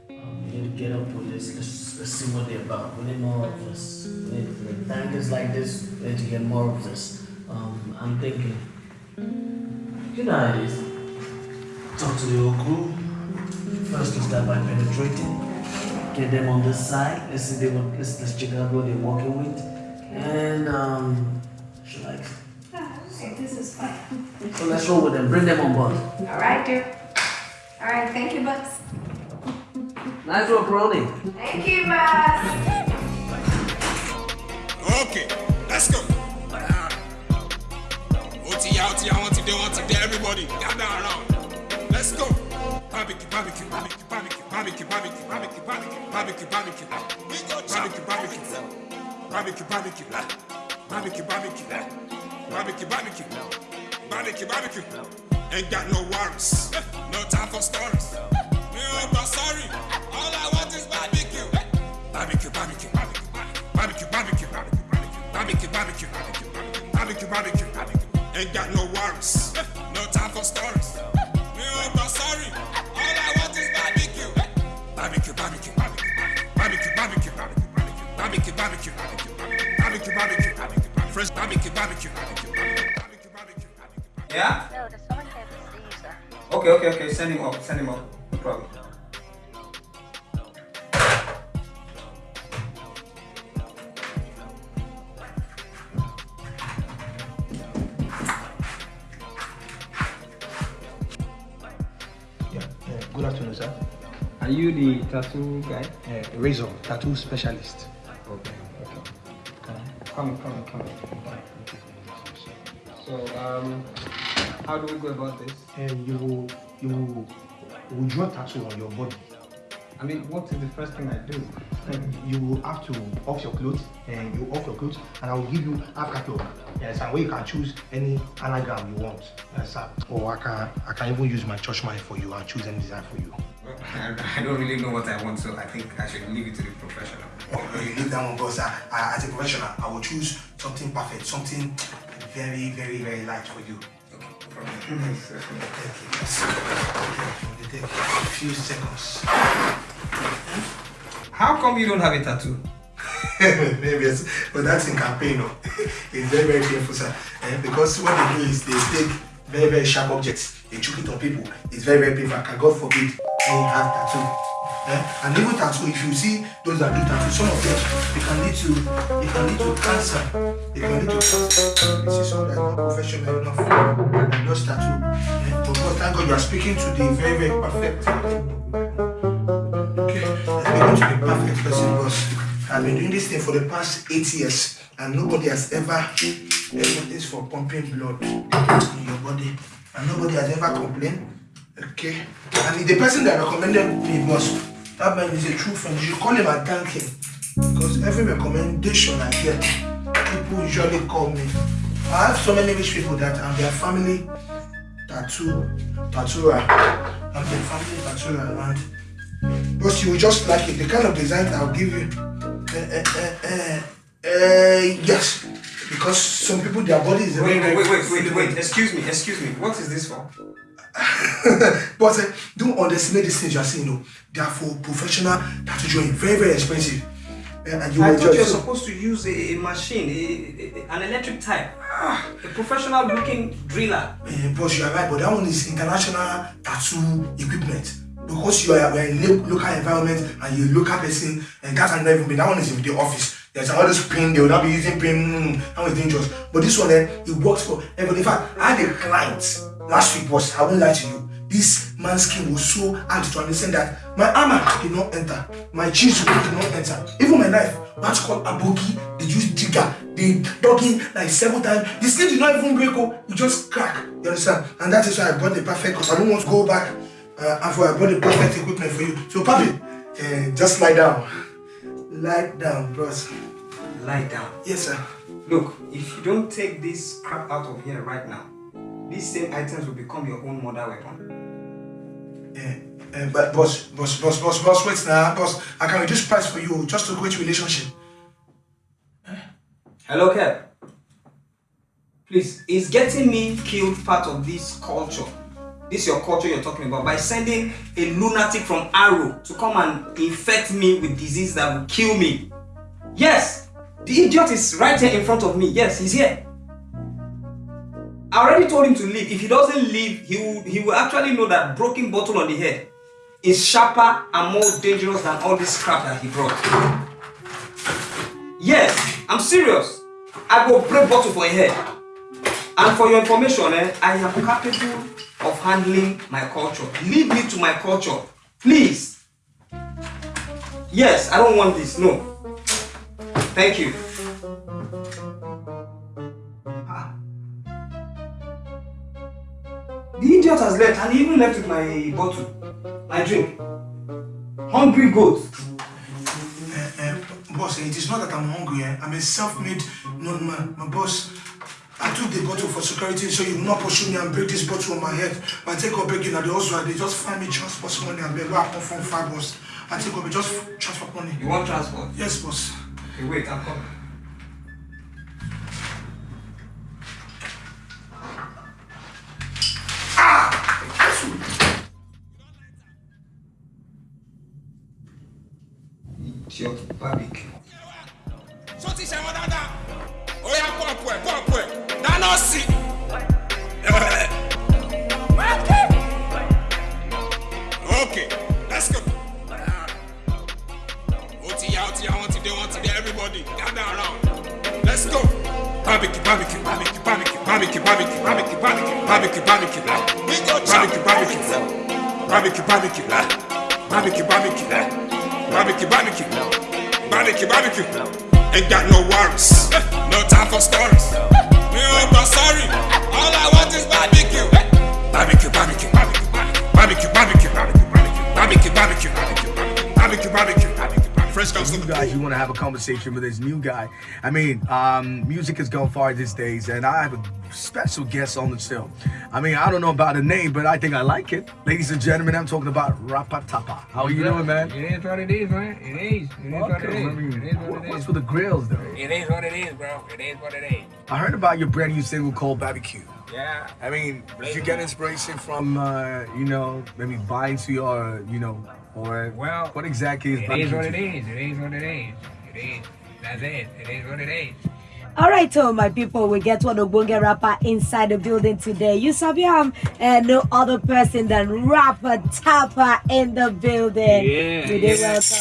we need to get up with this. Let's, let's see what they're about. We need more of this. We need, like this, we need to get more of this. Um, I'm thinking, you know how it is. Talk to the whole crew. First, we start by penetrating. Get them on this side. Let's see they what, let's, let's check out what they're working with. And um, she likes.
Okay, this is fine. <laughs>
So let's roll with them. Bring them on board.
All right, dear. All right, thank you, boss.
Nice work, Ronnie.
Thank you, boss.
Okay, let's go. OT, OT, I want to do, want to do, everybody, gather around. Let's go. Barbecue, barbecue, barbecue, barbecue, barbecue, barbecue, barbecue, barbecue, barbecue, barbecue, barbecue, barbecue, barbecue, barbecue, barbecue, barbecue, barbecue, barbecue, barbecue, barbecue. Ain't got no worries, no time for stories. Me oh, sorry, all I want is barbecue. Barbecue, barbecue, barbecue, barbecue, barbecue, barbecue, barbecue, barbecue, barbecue, barbecue. Ain't got no worries, no time for stories. Me oh, sorry, Barbecue, barbecue, barbecue, barbecue, barbecue, barbecue, barbecue, barbecue, barbecue, barbecue, barbecue, fresh barbecue, barbecue,
Yeah?
No, there's someone here to see you, sir.
Okay, okay, okay. Send him up. Send him up. No problem.
Good afternoon, sir.
Are you the tattoo guy?
Uh, Razor, tattoo specialist.
Okay. Come, come, come. So, um, how do we go about this?
And you will, you will, you draw tattoo on your body.
I mean, what is the first thing I do? <laughs>
You will have to off your clothes, and you off your clothes, and I will give you half catalog. Yes, and where you can choose any anagram you want. Yes, sir. Or I can, I can even use my church mind for you and choose any design for you.
I don't really know what I want, so I think I should leave it to the professional.
Oh, you leave that one, boss. I, uh, I, as a professional, I will choose something perfect, something very, very, very light for you. Okay, no problem. Mm-hmm. Thank you. Take a few seconds. Hmm?
How come you don't have a tattoo? <laughs>
Maybe yes, but that's in campaign. No? <laughs> it's very, very painful, sir. Eh, because what they do is they take very, very sharp objects, they choke it on people. It's very, very painful. God forbid they have tattoo. Eh? And even tattoo, if you see those that do tattoo, some of them it can lead to it can lead to cancer. It can lead to cancer. This is something that's not professional enough. And just tattoo. Eh? But God, thank God you are speaking to the very, very perfect. Okay, you're speaking to the perfect person because I've been doing this thing for the past eight years and nobody has ever ever this for pumping blood in your body and nobody has ever complained. Okay, and the person that recommended me was that man is a true friend. You should call him and thank him because every recommendation I get, people usually call me I have so many rich people that I'm their family tattoo tattooer. I'm their family tattooer and but you will just like it. The kind of design I'll give you. Uh, uh, uh, uh, yes. Because some people their body is
Wait, wait,
very
wait, wait, wait. Excuse me, excuse me. What is this for? <laughs>
but uh, don't underestimate these things you are seeing. No, they are for professional tattoo. Very, very expensive. Uh, and you
I thought you're
just
supposed to use a, a machine, a, a- an electric type, a professional looking driller.
Uh, but you are right, but that one is international tattoo equipment. Because you are, in lo- local environment and you're a local person, and that can never be. That one is in the office. There's all this pin, they will not be using pin, mm, that one is dangerous. But this one, eh, it works for everybody. In fact, I had a client last week, boss, I won't lie to you. This man's skin was so hard to understand that my hammer did not enter, my chisel did not enter, even my knife. What's called a bogey, they use digger, they dug in like seven times. The skin did not even break, oh, it just crack. You understand? And that is why I bought the perfect, because I don't want to go back. Uh, and for I bought the perfect equipment for you. So, Papi, uh, just lie down. Lie down, bros.
Lie down.
Yes, sir.
Look, if you don't take this crap out of here right now, these same items will become your own murder weapon.
Uh, but boss, boss, boss, boss, boss, wait now, boss. I can reduce price for you just to create relationship.
Hello, Kev. Please, is getting me killed part of this culture? This your culture you're talking about by sending a lunatic from Aro to come and infect me with disease that will kill me. Yes, the idiot is right here in front of me. Yes, he's here. I already told him to leave. If he doesn't leave, he will he will actually know that broken bottle on the head is sharper and more dangerous than all this crap that he brought. Yes, I'm serious. I go break bottle for a head. And for your information, eh, I am capable of handling my culture. Leave me to my culture, please. Yes, I don't want this. No. Thank you. The idiot has left and he even left with my bottle, my drink. Hungry goat.
Uh, uh, boss, it is not that I'm hungry. Eh? I'm a self-made known man. My boss, I took the bottle for security so you will not pursue me and break this bottle on my head. But I take up begging at the also they just find me transport money and beg come from five boss. I take up just transport money.
You want transport?
Yes, boss.
Okay, wait, I'm coming. Idiot barbecue.
Sọ ti ṣe wọn dáadáa. Ó yá pọ̀pù ẹ̀ pọ̀pù ẹ̀ dáná sí. Okay, let's go. Ó ti yá ó ti yá wọ́n ti dé everybody gather around. Let's go. Barbecue barbecue barbecue barbecue barbecue barbecue barbecue barbecue barbecue barbecue we go barbecue barbecue barbecue barbecue barbecue barbecue barbecue barbecue barbecue. Barbecue ain't got no worries. No time for stories. Me ò gbọ́ sorry. All I want is barbecue. Barbecue barbecue. Barbecue barbecue. Barbecue barbecue. Barbecue barbecue. Barbecue fresh comes
new guys you want to have a conversation with this new guy? I mean um music has gone far these days and i have a special guest on the show i mean i don't know about the name but i think i like it ladies and gentlemen i'm talking about rapatapa how are you doing man
It is what it is, man. It is. It is what it is. It is what it
what's with the grills though
It is what it is, bro. It is what it is.
i heard about your brand new single called barbecue
Yeah.
I mean, did you get inspiration from, uh, you know, maybe buying to your, you know, or
Well,
what exactly is
It is what it is. It is what it is. It is. That's it. It is what it is.
All right, so my people, we get one Ogbonge rapper inside the building today. You sabi am, and uh, no other person than rapper Tapper in the building.
Yeah,
dey
yeah.
welcome.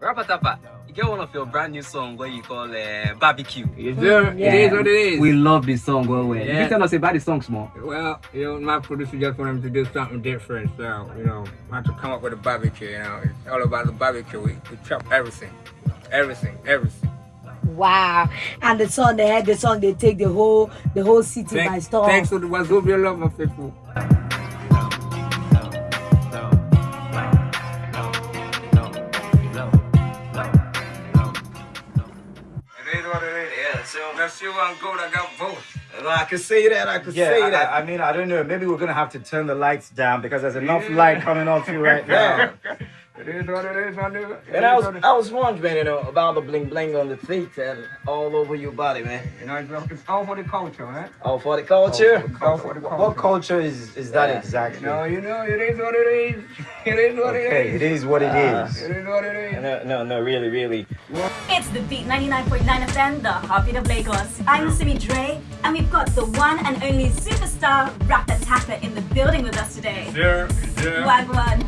Rapper Tapa, get one of your brand new song where you call uh, Barbecue.
Yes, sir. It is what it is.
We love this song well, well.
Yeah.
You tell us about the song small.
Well, you know, my producer just wanted to do something different, so you know, I had to come up with a barbecue. You know, it's all about the barbecue. We, we chop everything, everything, everything.
Wow. And the song they had the song they take the whole the whole city by
Thanks,
storm.
thanks to the Wazobia love, my people.
silver and gold, I got both.
I can say that. I can
Yeah,
say
I-
that.
I, I mean, I don't know. Maybe we're gonna have to turn the lights down because there's enough light coming off you <laughs> right now.
It is what it is, my nigga. It
And I was
what it-
I was wondering, you know, about the bling bling on the feet and all over your body, man.
You know, it's, it's all for the culture, man.
All for the culture.
All for the culture.
What culture is is that
Yeah.
exactly?
You know, you know, it is what it is. <laughs> It is what
Okay,
it is.
it is what it is.
It is what it is.
No, no, no, really, really.
It's the Beat 99.9 FM, the heartbeat of Lagos. I'm Simi Dre, and we've got the one and only superstar rapper Tapper in the building with us today.
Sure, sure.
Wagwan.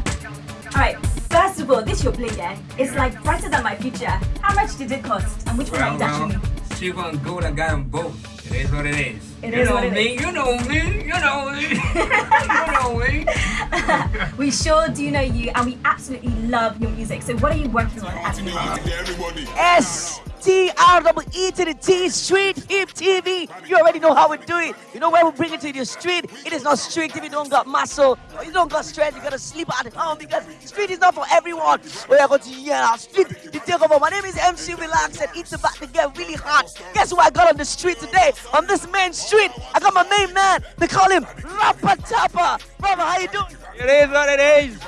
Alright, first of all, this your bling, yeah? It's like brighter than my future. How much did it cost? And which one
Well,
you dashing
well,
me?
silver and gold, I got them both. It is what it is.
It
you
is
know
it
me,
is.
you know me, you know me, <laughs> you know me.
We sure do know you, and we absolutely love your music. So, what are you working on at the moment?
S T R E to the T Street Hip TV. You already know how we do it. You know where we bring it to the street. It is not strict if you don't got muscle or you don't got strength. You gotta sleep at home because street is not for everyone. We are going to hear our street. to take over. My name is MC Relax and it's about to get really hot. Guess who I got on the street today? On this main street, I got my main man. They call him Rapper Tapper. Brother, how you doing?
It is what it is.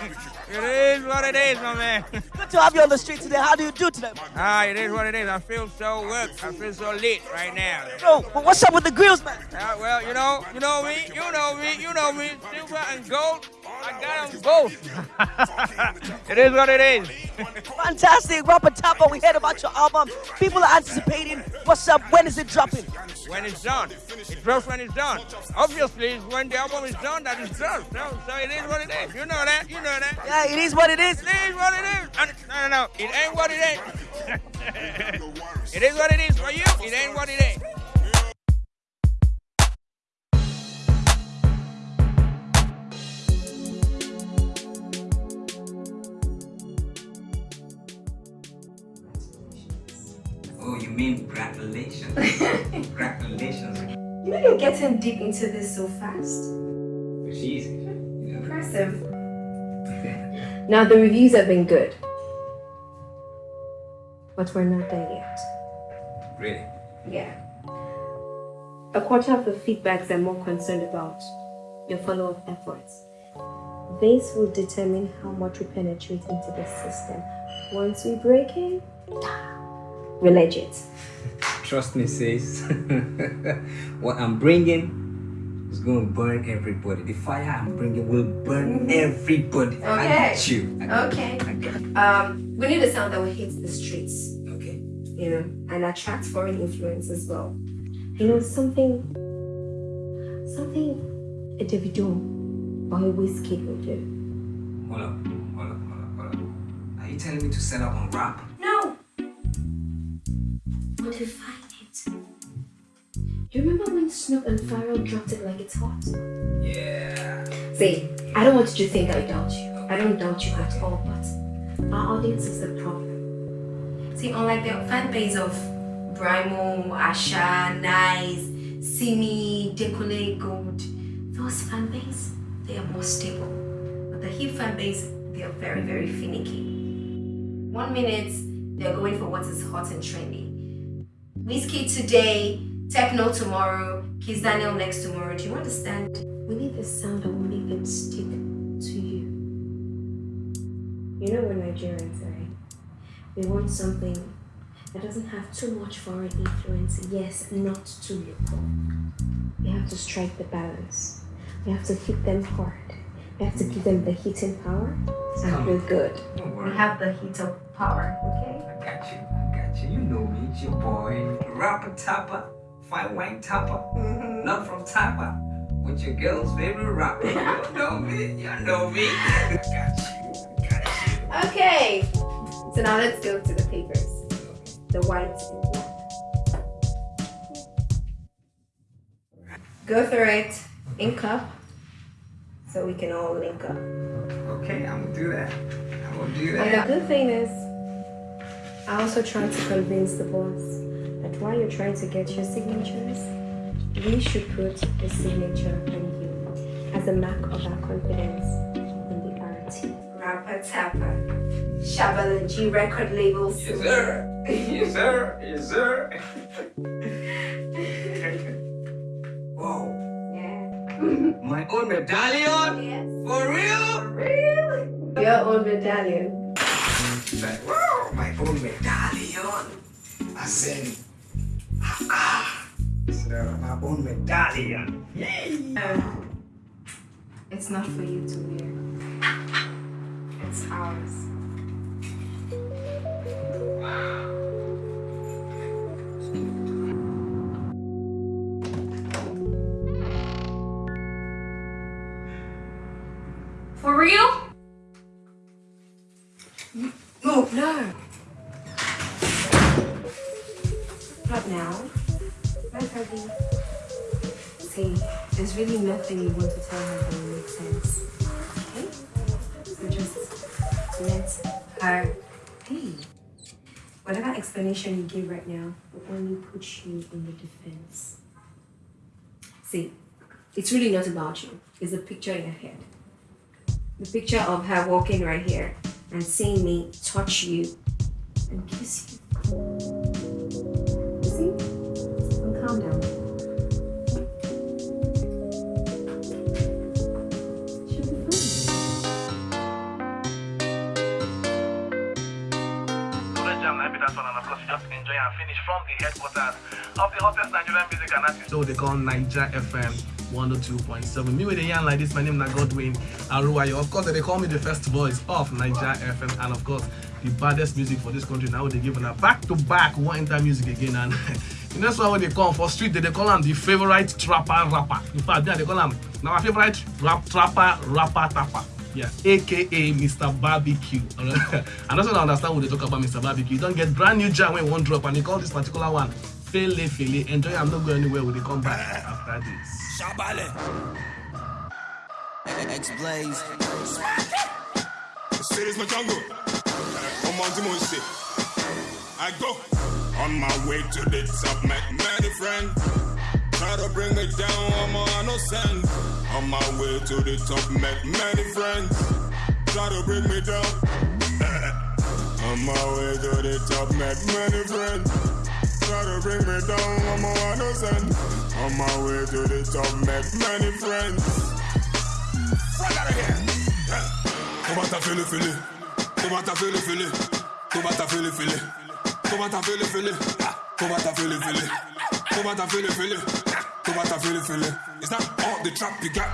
It is what it is, my man. <laughs>
To have you on the street today. How do you do today?
Ah, it is what it is. I feel so good. I feel so lit right now.
Bro, but what's up with the grills, man?
Ah, well, you know, you know me, you know me, you know me. Silver and gold, I got them both. <laughs> it is what it is.
Fantastic, Rapper Tapper. We heard about your album. People are anticipating. What's up? When is it dropping?
When it's done, it drops when it's done. Obviously, it's when the album is done that it's dropped. So, so it is what it is. You know that. You know that.
Yeah, it is what it is.
It is what it is. And- No, no, no. It ain't what it ain't. <laughs> it is what it is for you. It ain't what it ain't.
Congratulations? <laughs> congratulations.
You know you're getting deep into this so fast.
It's easy.
Impressive. Now the reviews have been good. But we're not there yet.
Really?
Yeah. A quarter of the feedbacks are more concerned about your follow-up efforts. This will determine how much we penetrate into the system. Once we break in, we're.
Trust me, sis. <laughs> what I'm bringing is going to burn everybody. The fire I'm bringing will burn everybody. I
Okay.
got you. I got
Okay.
You. I got you.
Um, we need a sound that will hit the streets.
Okay.
You know, and attract foreign influence as well. You know, something, something a Davido or a Wizkid will do.
Hold up. Hold up. Hold up. Hold up. Are you telling me to set up on rap?
No. Modify it. You remember when Snoop and Pharrell dropped it like it's hot?
Yeah.
See, I don't want you to think I doubt you. I don't doubt you at all, but our audience is the problem. See, unlike the fan base of Brymo, Asha, Nice, Simi, Dekole, Gold, those fan base, they are more stable. But the hip fan base, they are very, very finicky. One minute, they're going for what is hot and trendy. Wizkid today, Tekno tomorrow, Kiss Daniel next tomorrow. Do you understand? We need a sound that will make them stick to you. You know we're Nigerians, right? We want something that doesn't have too much foreign influence. Yes, not too local. We have to strike the balance. We have to hit them hard. We have to give them the hitting power, and we're good. We have the heat of power, okay?
I got you. I got you. You know me. It's your boy. Rapper Tapper. Fine wine Tapper. Mm-hmm. Not from Tapper. With your girl's favorite rapper. You <laughs> know me. You know me. <laughs> I got you.
Okay. So now let's go to the papers. The white and black. Go through it, ink up, so we can all link up.
Okay, I'm gonna do that. I'm gonna do
And
that.
the good thing is, I also tried to convince the boss that while you're trying to get your signatures, we should put a signature on you as a mark of our confidence in the RT. Rapper Tapper, G record label.
Yes, sir. yes, sir. Sir. Whoa. Yeah.
My own medallion? Yes. For real? For
real? Your own medallion.
Like, wow, my own medallion. As in, ah, ah. So, my own medallion.
Um, it's not for you to wear. It's ours.
For real?
Really nothing you want to tell her that will make sense. Okay? So just let her be. Whatever explanation you give right now will only put you in the defense. See, it's really not about you. It's a picture in your head. The picture of her walking right here and seeing me touch you and kiss you.
From the headquarters of the hottest Nigerian music and artist. So they call Niger FM 102.7. Me with the yarn like this, my name is Godwin Aruwayo. Of course, they call me the first voice of Niger FM and of course, the baddest music for this country. Now they give a back to back one enter music again and you know why they call for street, they, call him the favorite trapper rapper. In fact, they call him now my favorite rap trapper rapper tapper. Yeah, aka Mr. Barbecue. <laughs> and also I understand what they talk about Mr. Barbecue. You don't get brand new jam when one drop and they call this particular one Fele Fele. Enjoy, I'm not going anywhere when they come back after this.
Shabale. X-Blaze.
The city's my jungle. I'm on the. I go on my way to the top, met many friends. Try to bring me down, I'm a innocent. On my way to the top, met many friends. Try to bring me down. <laughs> on my way to the top, met many friends. Try to bring me down, I'm a innocent. On my way to the top, met many friends. Right out of here. Comment t'as fait le filet Comment t'as fait le filet Comment t'as fait le filet Comment t'as fait le filet Comment t'as fait le filet Comment t'as fait le filet Comment t'as fait le filet Is that all the trap you got?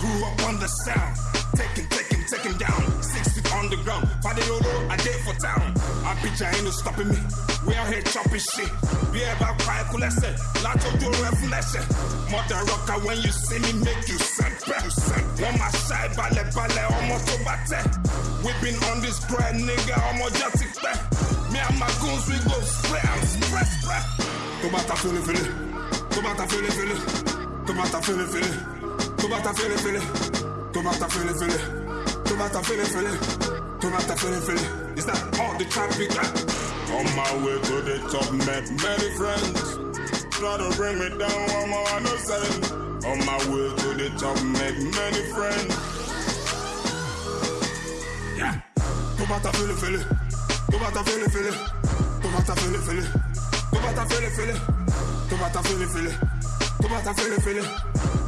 Grew up on the sound. Taking, taking, taking down. Six feet on the ground Father Yolo, I did for town. I bitch, I ain't no stopping me. We out here chopping shit. Be about quiet, cool, let's say Lot of your revelation Mother rocker, when you see me, make you sempe On my side, ballet, ballet, almost bate We been on this grind, nigga, almost just expect Me and my goons, we go spray and spray, spray le filet Tomata fele fele, tomata fele fele, tomata fele fele, tomata fele fele, tomata fele fele, tomata fele fele. Is that all the traffic? On my way to the top, met many friends. Try to bring me down, one more I no send. On my way to the top, met many friends. Yeah. Tomata fele fele, tomata fele fele, tomata fele fele, tomata fele fele. Comment t'as fait le filet Comment t'as fait le filet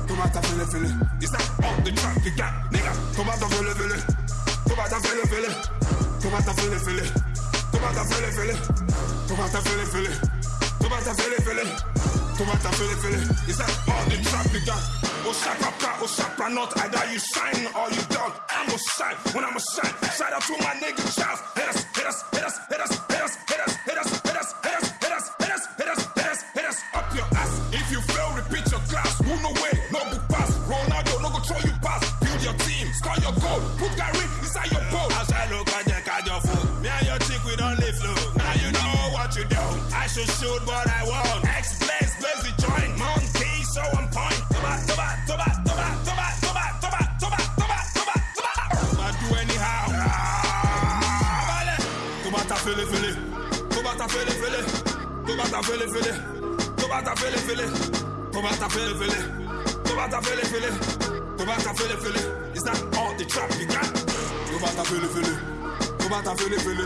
Comment t'as fait le le Is that all the trap you got, nigga? Comment t'as fait le filet Comment t'as fait le filet Comment t'as fait le filet Comment t'as fait le filet Comment t'as fait le filet Comment t'as fait le filet Comment t'as fait le filet Is that all the trap you got? Oh shaka oh shaka not Either you shine or you don't I'm gonna shine when I'm gonna shine Shout out to my nigga Charles hit us, hit us, hit us, hit us, ta fele fele Toba ta fele fele Toba ta fele fele Toba ta fele fele Toba ta fele fele Is that all the trap you got? Toba ta fele fele Toba ta fele fele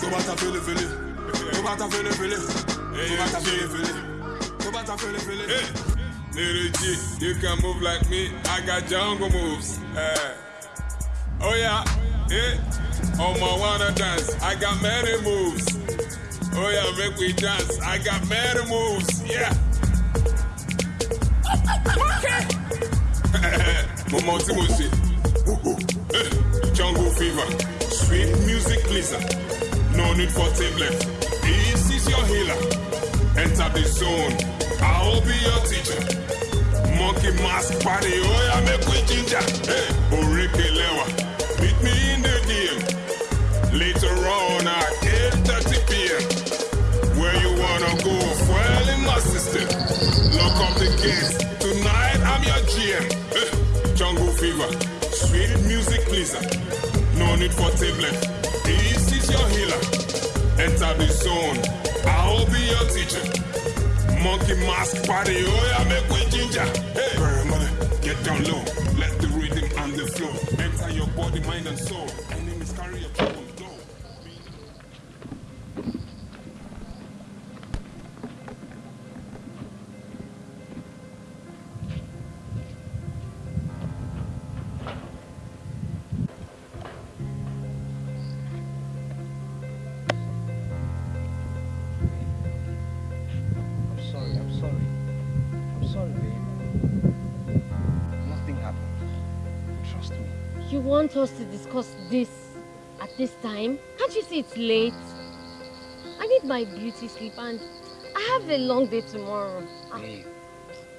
Toba ta fele fele Toba ta fele fele Toba ta fele fele Toba ta fele fele Little G, you can move like me. I got jungle moves. Eh. Oh yeah, eh. Oh my wanna dance. I got many moves. Oh yeah, make we dance. I got many moves. Yeah. Mo mọ tí mo ṣe. Jungle fever, sweet music pleaser. No need for tablet. This is your healer. Enter the zone. I'll be your teacher. Monkey mask party, oh yeah, make we ginger. Hey, Orike Gates. Tonight I'm your GM. Hey, eh, Jungle fever, sweet music pleaser. No need for tablet. This is your healer. Enter the zone. I'll be your teacher. Monkey mask party, oh yeah, make we ginger. Hey, Burn, mother, get down low. Let the rhythm and the flow enter your body, mind, and soul.
Time? Can't you see it's late? I need my beauty sleep and I have a long day tomorrow. Ah,
Babe,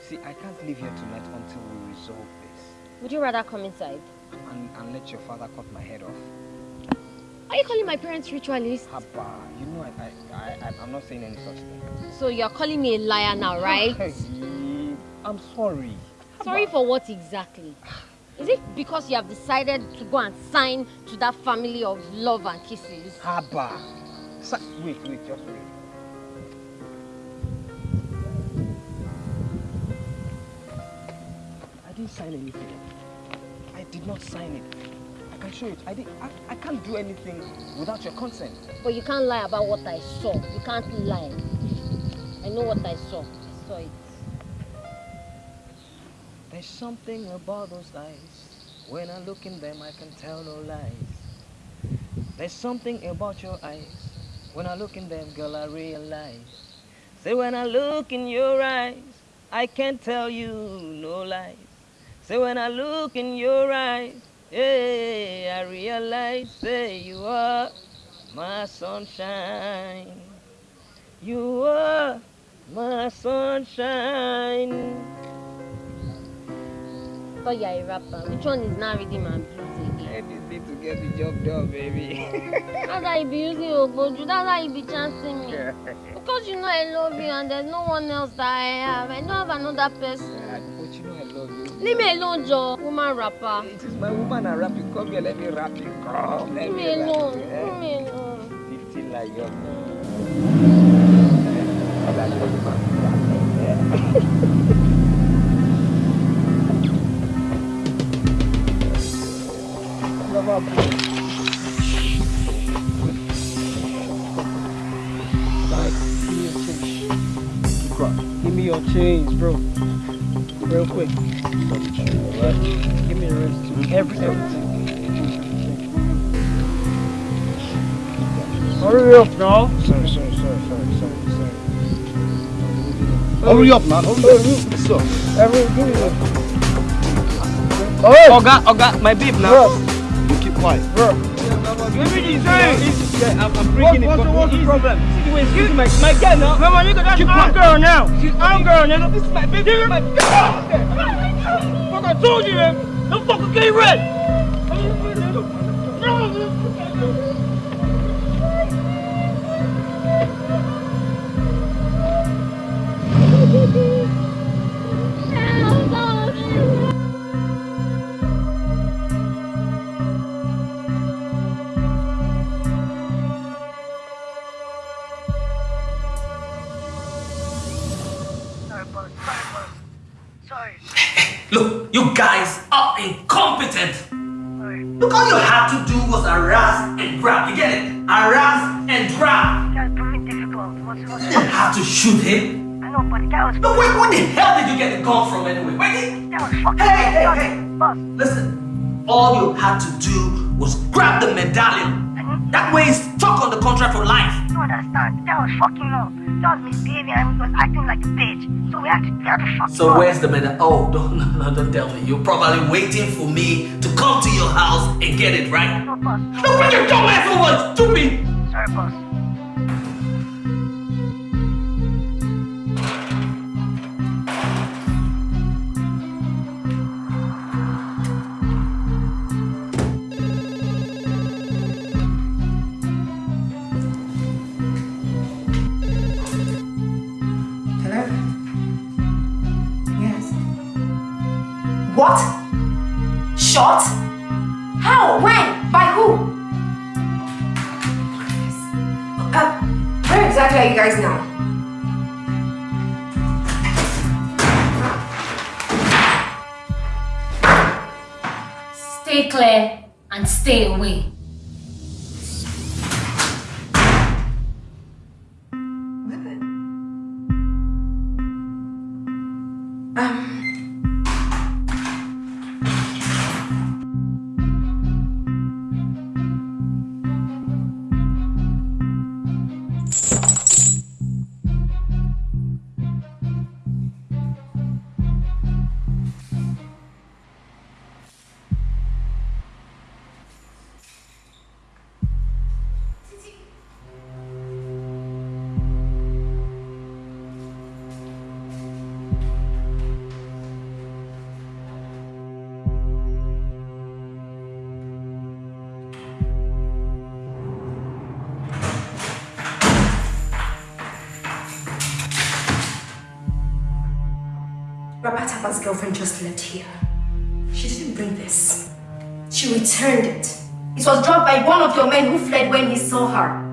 see, I can't leave here tonight until we resolve this.
Would you rather come inside?
And, and let your father cut my head off.
Are you calling my parents ritualists?
Haba, you know I, I, I, I'm not saying any such thing.
So you're calling me a liar now, right?
I'm sorry.
Sorry for what exactly? <sighs> Is it because you have decided to go and sign to that family of love and kisses?
Haba. Wait, wait, just wait. I didn't sign anything. I did not sign it. I can show it. I, did, I, I can't do anything without your consent.
But you can't lie about what I saw. You can't lie. I know what I saw. I saw it.
There's something about those eyes. When I look in them, I can tell no lies. There's something about your eyes. When I look in them, girl, I realize. Say, when I look in your eyes, I can't tell you no lies. Say, when I look in your eyes, hey, I realize, say, you are my sunshine. You are my sunshine.
Thought you're a rapper. Which one is now reading my blues again?
Need to get the job done, baby. <laughs>
That's how you be using Ogboju. That's how you be chancing me. <laughs> Because you know I love you and there's no one else that I have. I don't have another person.
but you know I love you.
Leave me alone, Joe. Woman rapper.
It is my woman I rap you. Come here, let me rap you. Come, let
Leave me alone. Leave me alone.
15 like your <laughs> Give me your change, bro. Real quick. Give me the rest too. Every everything. Hurry up now. Sorry, sorry, sorry, sorry, sorry, sorry. Hurry up, man. Hurry up. What's up? Every, give me that. Oh, Oga, Oga, my babe now. You keep quiet. Bro. Everything is yeah, I'm, I'm bringing it. What's, what's the problem? See the way it's my, my girl now. Come on, you got that keep our girl now. She's our girl, nigga. This is my baby. This is my girl. Fuck, I told you, man. Don't fucking get red.
Look, <laughs> all you had to do was harass and grab. You get it? Harass and grab. You didn't have to shoot him.
I know, but guy was.
No, wait, where the hell did you get the gun from anyway? Where did...
That was fucking.
Hey, hey, hey! Listen, all you had to do was grab the medallion. That way he's stuck on the contract for life.
You don't understand? That was fucking up. That was misbehaving and was acting like a bitch. So we had to, we had to fuck
So
up.
where's the medal? Oh, <laughs> don't, no, no, don't tell me. You're probably waiting for me to come to your house and get it, right?
No, boss.
No, bring your dumb ass over, stupid!
Sorry, boss.
Shot? How? When? By who? Uh, where exactly are you guys now?
Stay clear and stay away.
Rapatapa's girlfriend just left here. She didn't bring this. She returned it. It was dropped by one of your men who fled when he saw her.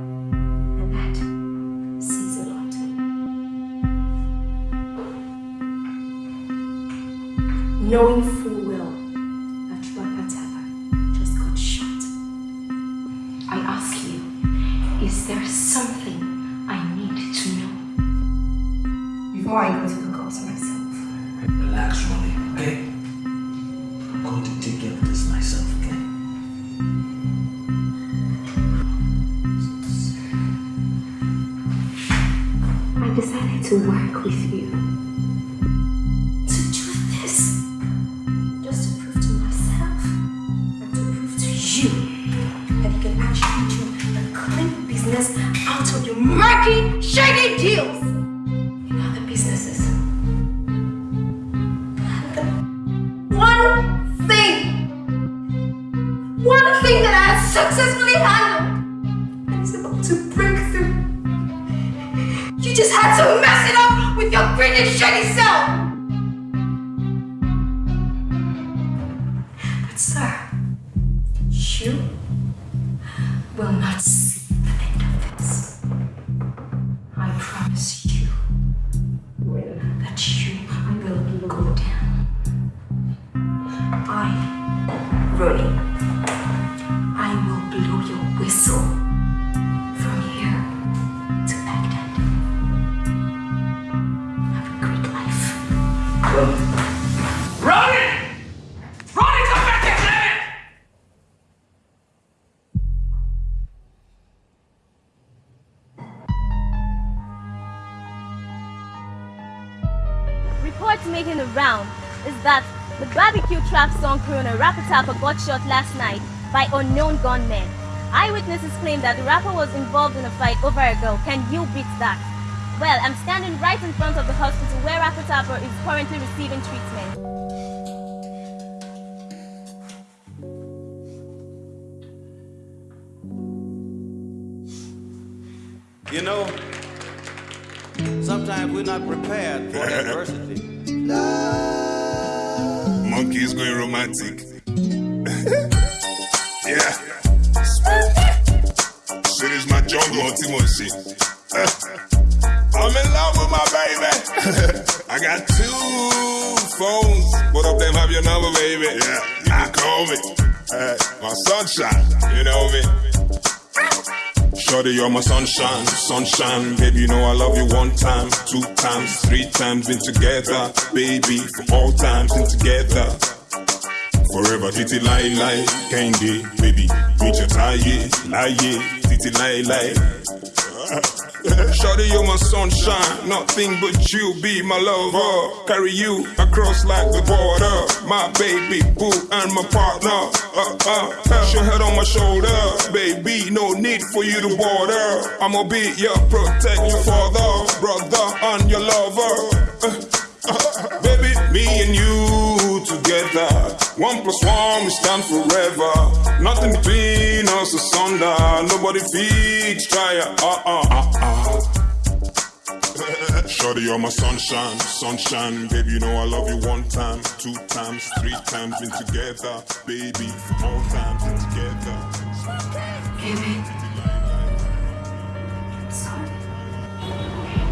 Crooner Rapatapa got shot last night by unknown gunmen. Eyewitnesses claim that the rapper was involved in a fight over a girl. Can you beat that? Well, I'm standing right in front of the hospital where Rapatapa is currently receiving treatment.
You know, sometimes we're not prepared for adversity. <laughs>
Monkey's going romantic. Yeah. Shit is my jungle on Timoshi. I'm in love with my baby. I got two phones. Both of them have your number, baby. Yeah, you can call me. Uh, my sunshine, you know me. Shorty, you're my sunshine, sunshine. Baby, you know I love you one time, two times, three times. Been together, baby, for all times. Been together. Forever, titi lie lie, candy, baby. Reach your tie, lie, titi lie lie. <laughs> Shorty, you're my sunshine, nothing but you be my lover. Carry you across like the border, my baby boo and my partner. Uh, uh, your head on my shoulder, baby. No need for you to border. I'ma be your protect your father, brother, and your lover. Uh, uh, baby, me and you together. One plus one, we stand forever. Nothing between us asunder. Nobody feeds try uh uh uh uh. <laughs> Shorty, you're my sunshine, sunshine. Baby, you know I love you one time, two times, three times. Been together, baby, for all times been together.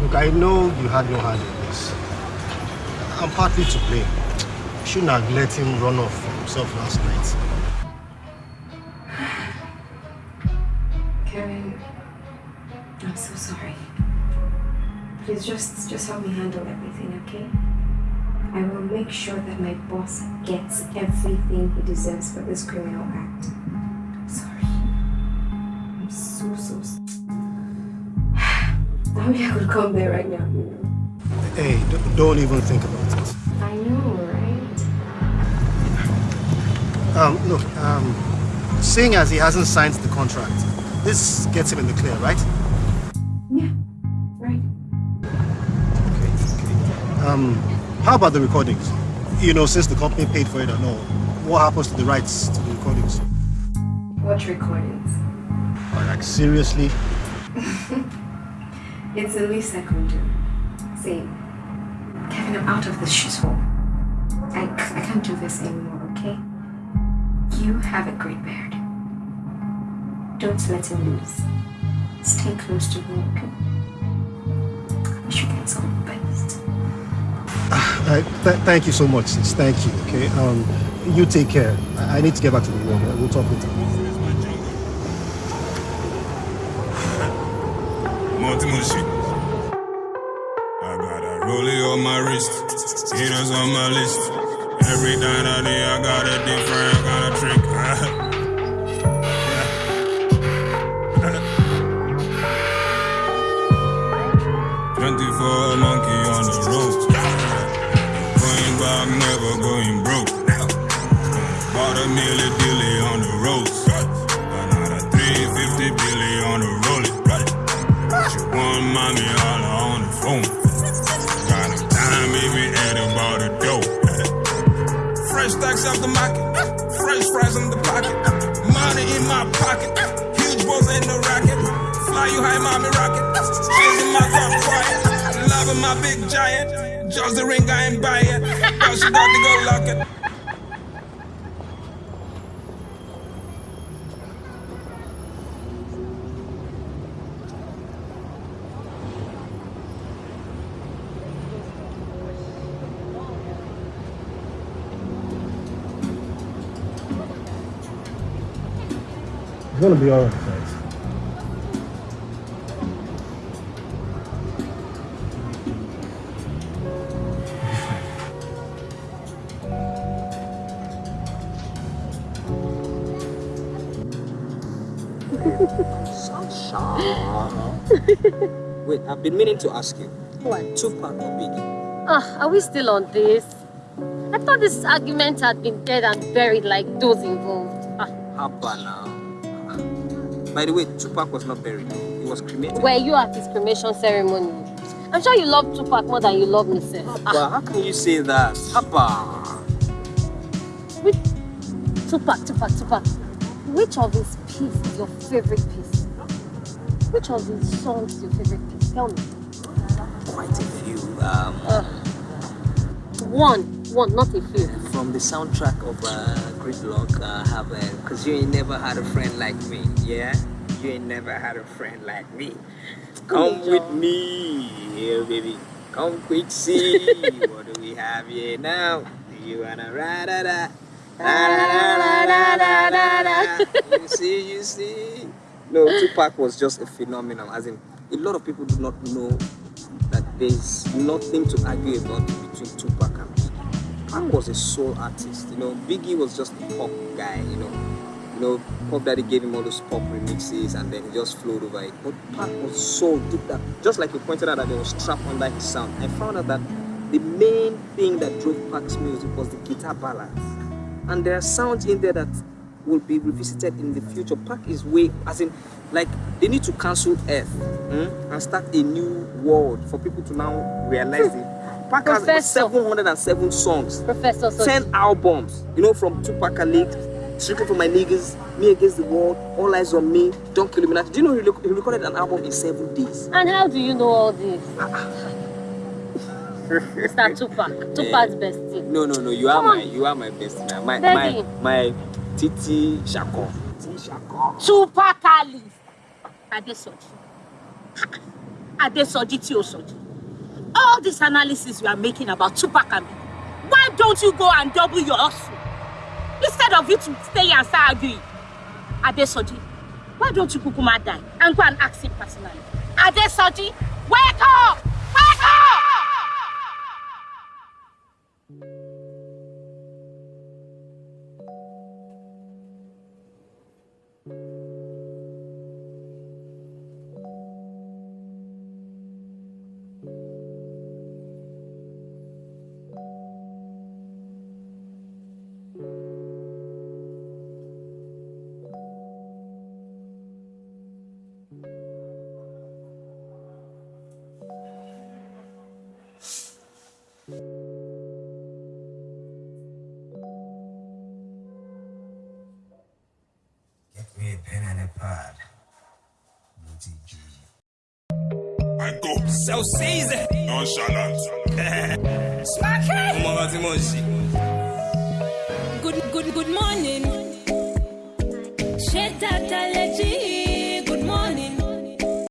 Look, I know you had no hand in this. I'm partly to blame. You shouldn't have let him run off for himself last night.
Kevin, I'm so sorry. Please just just help me handle everything, okay? I will make sure that my boss gets everything he deserves for this criminal act. I'm sorry. I'm so so sorry. <sighs> I wish I could come there right now, you know.
Hey, don't even think about it.
I know, right?
Um, look, um, seeing as he hasn't signed the contract, this gets him in the clear, right?
Yeah, right.
Okay um, how about the recordings? You know, since the company paid for it and all, what happens to the rights to the recordings?
What recordings.
Like, seriously? <laughs>
It's the least I can do. See, Kevin, I'm out of this shithole. I, I can't do this anymore, okay? You have a great beard. Don't let him lose. Stay close to him, okay? I wish you guys all the best.
Uh, th- thank you so much, sis. Thank you, okay? Um, you take care. I, I need to get back to the room. We'll talk later.
Monty Mushi. I got a rollie on my wrist, haters on my list. Every night I day I got a different kind of trick. Twenty-four monkey on the road. Going back, never going broke. Bought a milli dilly on the road. Another 350 billy on the rollie. She want mommy Off the market. Fresh fries in the pocket. Money in my pocket. Huge balls in the racket. Fly you high, mommy rocket. Chasing my car quiet. Loving my big giant. Just the ring, I ain't buy it. But she got to go lock it.
It's gonna be alright, guys. <laughs>
Sunshine. Wait, I've been meaning to ask you.
What?
Tupac or Biggie?
Ah, are we still on this? I thought this argument had been dead and buried like those involved. Ah,
Haba now. By the way, Tupac was not buried. He was cremated.
were you at his cremation ceremony? I'm sure you love Tupac more than you love me, sir.
But how can you say that? Haba.
Tupac, Tupac, Tupac. Which of his pieces is your favorite piece? Which of his songs is your favorite piece? Tell me.
Quite a few. Um,
One, one, not a few.
from the soundtrack of uh, Gridlock, I uh, have a Cause you ain't never had a friend like me, yeah? You ain't never had a friend like me. Come with me, here, baby. Come quick, see. what do we have here now? Do you wanna ride da da? Da da da da da da da. You see, you see. no, Tupac was just a phenomenon. As in, a lot of people do not know that there's nothing to argue about between Tupac and Pac was a soul artist. You know, Biggie was just a pop guy. You know, you know, Puff Daddy gave him all those pop remixes, and then he just flowed over it. But Pac was so Did that just like you pointed out that there was trap under his sound. I found out that the main thing that drove Pac's music was the guitar balance. and there are sounds in there that will be revisited in the future. Pac is way, as in, like they need to cancel Earth hmm, and start a new world for people to now realize it. Pac has
Professor.
707 songs,
Professor Soji.
10 albums, you know, from Tupac League, Strictly for My Niggas, Me Against the World, All Eyes on Me, Don't Kill Illuminati. Do you know he, rec- he recorded an album in seven days?
And how do you know all this? Mr. Tupac. <laughs> Tupac's bestie.
No, no, no. You are my, you are my best man. My,
Daddy.
my, my Titi Shako. Titi Shako.
Tupac Ali. Adesoji. Adesoji tí o sọjí. All this analysis you are making about Tupac and me, why don't you go and double your hustle? Instead of you to stay and start arguing. Adesoji, why don't you kukuma die and go and ask him personally? Adesoji, wake up! Wake up!
Season. Nonchalant.